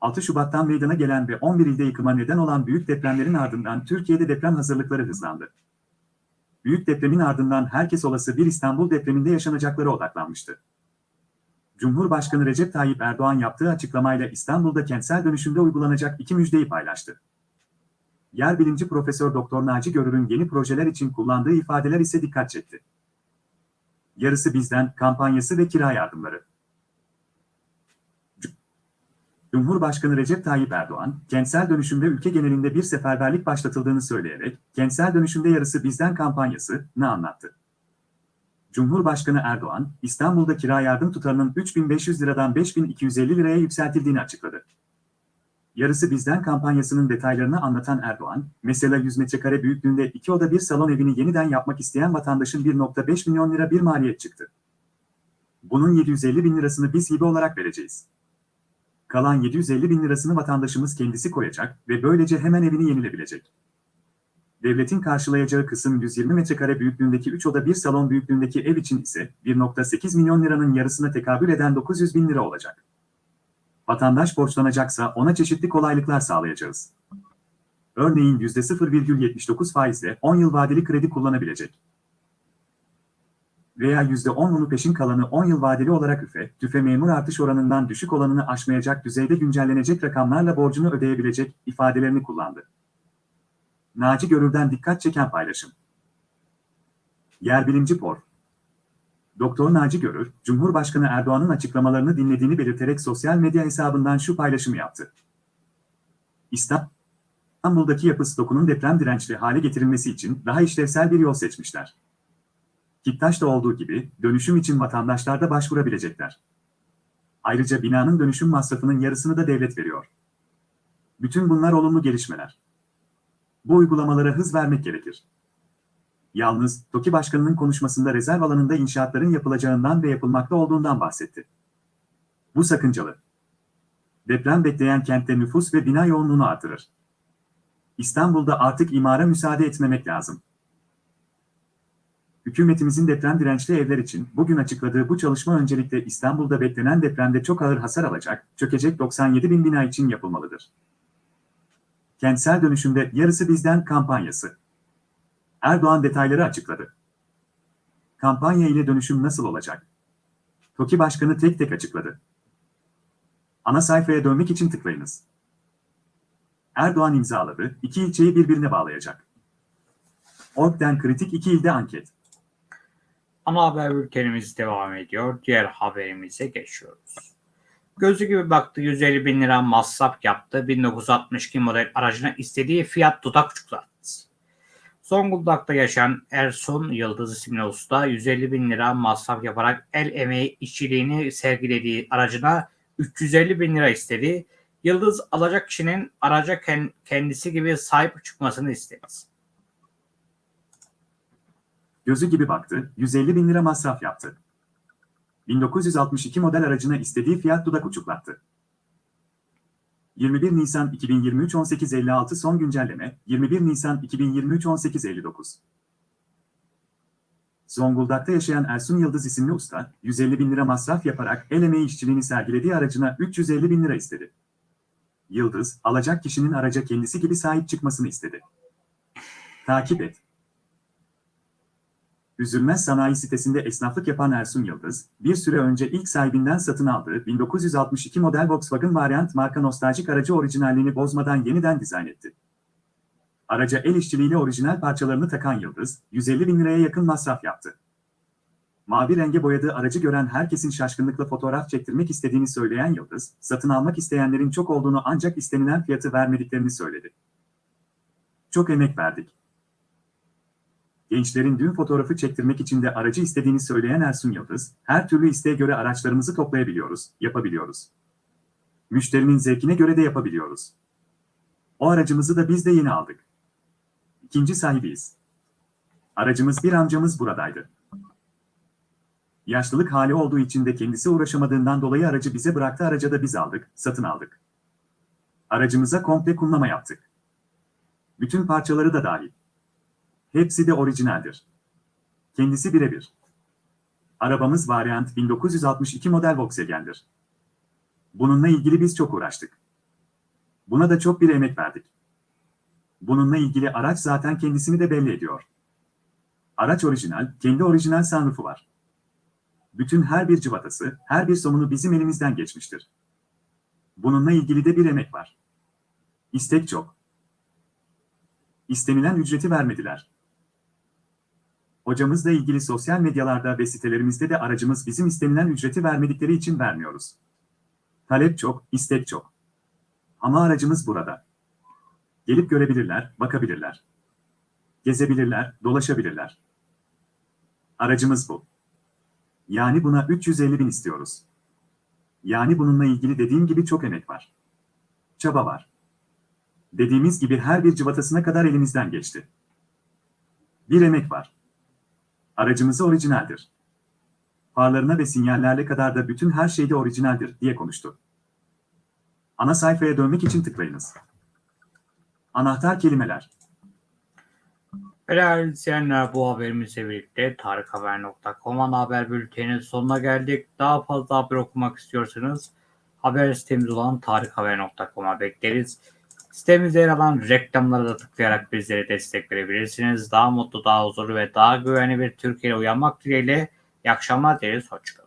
6 Şubat'tan meydana gelen ve 11 ilde yıkıma neden olan büyük depremlerin ardından Türkiye'de deprem hazırlıkları hızlandı. Büyük depremin ardından herkes olası bir İstanbul depreminde yaşanacaklara odaklanmıştı. Cumhurbaşkanı Recep Tayyip Erdoğan yaptığı açıklamayla İstanbul'da kentsel dönüşümde uygulanacak iki müjdeyi paylaştı. Yer bilimci Profesör Doktor Naci Görür'ün yeni projeler için kullandığı ifadeler ise dikkat çekti. Yarısı bizden kampanyası ve kira yardımları. Cumhurbaşkanı Recep Tayyip Erdoğan, kentsel dönüşümde ülke genelinde bir seferberlik başlatıldığını söyleyerek, kentsel dönüşümde yarısı bizden kampanyasını anlattı. Cumhurbaşkanı Erdoğan, İstanbul'da kira yardım tutarının 3500 liradan 5250 liraya yükseltildiğini açıkladı. Yarısı bizden kampanyasının detaylarını anlatan Erdoğan, mesela 100 metrekare büyüklüğünde iki oda bir salon evini yeniden yapmak isteyen vatandaşın 1.5 milyon lira bir maliyet çıktı. Bunun 750 bin lirasını biz hibe olarak vereceğiz. Kalan 750 bin lirasını vatandaşımız kendisi koyacak ve böylece hemen evini yenilebilecek. Devletin karşılayacağı kısım 120 metrekare büyüklüğündeki 3 oda bir salon büyüklüğündeki ev için ise 1.8 milyon liranın yarısına tekabül eden 900 bin lira olacak. Vatandaş borçlanacaksa ona çeşitli kolaylıklar sağlayacağız. Örneğin %0,79 faizle 10 yıl vadeli kredi kullanabilecek. Veya %10'unu peşin kalanı 10 yıl vadeli olarak üfe, tüfe memur artış oranından düşük olanını aşmayacak düzeyde güncellenecek rakamlarla borcunu ödeyebilecek ifadelerini kullandı. Naci Görür'den dikkat çeken paylaşım. Yer bilimci por. Doktor Naci Görür, Cumhurbaşkanı Erdoğan'ın açıklamalarını dinlediğini belirterek sosyal medya hesabından şu paylaşımı yaptı. İstanbul'daki yapı stokunun deprem dirençli hale getirilmesi için daha işlevsel bir yol seçmişler. Kiptaş'ta olduğu gibi dönüşüm için vatandaşlar da başvurabilecekler. Ayrıca binanın dönüşüm masrafının yarısını da devlet veriyor. Bütün bunlar olumlu gelişmeler. Bu uygulamalara hız vermek gerekir. Yalnız TOKİ Başkanı'nın konuşmasında rezerv alanında inşaatların yapılacağından ve yapılmakta olduğundan bahsetti. Bu sakıncalı. Deprem bekleyen kentte nüfus ve bina yoğunluğunu artırır. İstanbul'da artık imara müsaade etmemek lazım. Hükümetimizin deprem dirençli evler için bugün açıkladığı bu çalışma öncelikle İstanbul'da beklenen depremde çok ağır hasar alacak, çökecek 97 bin bina için yapılmalıdır. Kentsel dönüşümde yarısı bizden kampanyası. Erdoğan detayları açıkladı. Kampanya ile dönüşüm nasıl olacak? TOKİ Başkanı tek tek açıkladı. Ana sayfaya dönmek için tıklayınız. Erdoğan imzaladı, iki ilçeyi birbirine bağlayacak. Ork'ten kritik iki ilde anket. Ana haber bültenimiz devam ediyor. Diğer haberimize geçiyoruz. Gözü gibi baktı 150 bin lira masraf yaptı. 1962 model aracına istediği fiyat dudak uçuklattı. Zonguldak'ta yaşayan Ersun Yıldız isimli usta 150 bin lira masraf yaparak el emeği işçiliğini sergilediği aracına 350 bin lira istedi. Yıldız alacak kişinin araca kendisi gibi sahip çıkmasını istedi. Gözü gibi baktı, 150 bin lira masraf yaptı. 1962 model aracına istediği fiyat dudak uçuklattı. 21 Nisan 2023 18.56 son güncelleme 21 Nisan 2023 18.59 Zonguldak'ta yaşayan Ersun Yıldız isimli usta, 150 bin lira masraf yaparak el emeği işçiliğini sergilediği aracına 350 bin lira istedi. Yıldız, alacak kişinin araca kendisi gibi sahip çıkmasını istedi. Takip et. Üzülmez Sanayi sitesinde esnaflık yapan Ersun Yıldız, bir süre önce ilk sahibinden satın aldığı 1962 model Volkswagen Variant marka nostaljik aracı orijinalliğini bozmadan yeniden dizayn etti. Araca el işçiliğiyle orijinal parçalarını takan Yıldız, 150 bin liraya yakın masraf yaptı. Mavi renge boyadığı aracı gören herkesin şaşkınlıkla fotoğraf çektirmek istediğini söyleyen Yıldız, satın almak isteyenlerin çok olduğunu ancak istenilen fiyatı vermediklerini söyledi. Çok emek verdik. Gençlerin düğün fotoğrafı çektirmek için de aracı istediğini söyleyen Ersun Yıldız, her türlü isteğe göre araçlarımızı toplayabiliyoruz, yapabiliyoruz. Müşterinin zevkine göre de yapabiliyoruz. O aracımızı da biz de yeni aldık. İkinci sahibiyiz. Aracımız bir amcamız buradaydı. Yaşlılık hali olduğu için de kendisi uğraşamadığından dolayı aracı bize bıraktı araca da biz aldık, satın aldık. Aracımıza komple kumlama yaptık. Bütün parçaları da dahil. Hepsi de orijinaldir. Kendisi birebir. Arabamız Variant 1962 model Volkswagen'dir. Bununla ilgili biz çok uğraştık. Buna da çok bir emek verdik. Bununla ilgili araç zaten kendisini de belli ediyor. Araç orijinal, kendi orijinal sunroofu var. Bütün her bir cıvatası, her bir somunu bizim elimizden geçmiştir. Bununla ilgili de bir emek var. İstek çok. İstenilen ücreti vermediler. Hocamızla ilgili sosyal medyalarda ve sitelerimizde de aracımız bizim istenilen ücreti vermedikleri için vermiyoruz. Talep çok, istek çok. Ama aracımız burada. Gelip görebilirler, bakabilirler. Gezebilirler, dolaşabilirler. Aracımız bu. Yani buna 350 bin istiyoruz. Yani bununla ilgili dediğim gibi çok emek var. Çaba var. Dediğimiz gibi her bir cıvatasına kadar elimizden geçti. Bir emek var. Aracımız orijinaldir. Farlarına ve sinyallerle kadar da bütün her şeyde orijinaldir diye konuştu. Ana sayfaya dönmek için tıklayınız. Anahtar kelimeler. Değerli izleyenler bu haberimizle birlikte tarikhaber.com ana haber bülteninin sonuna geldik. Daha fazla haber okumak istiyorsanız haber sitemiz olan tarikhaber.com'a bekleriz. Sitemizde yer alan reklamlara da tıklayarak bizlere destek verebilirsiniz. Daha mutlu, daha huzurlu ve daha güvenli bir Türkiye'ye uyanmak dileğiyle iyi akşamlar dileriz. Hoşçakalın.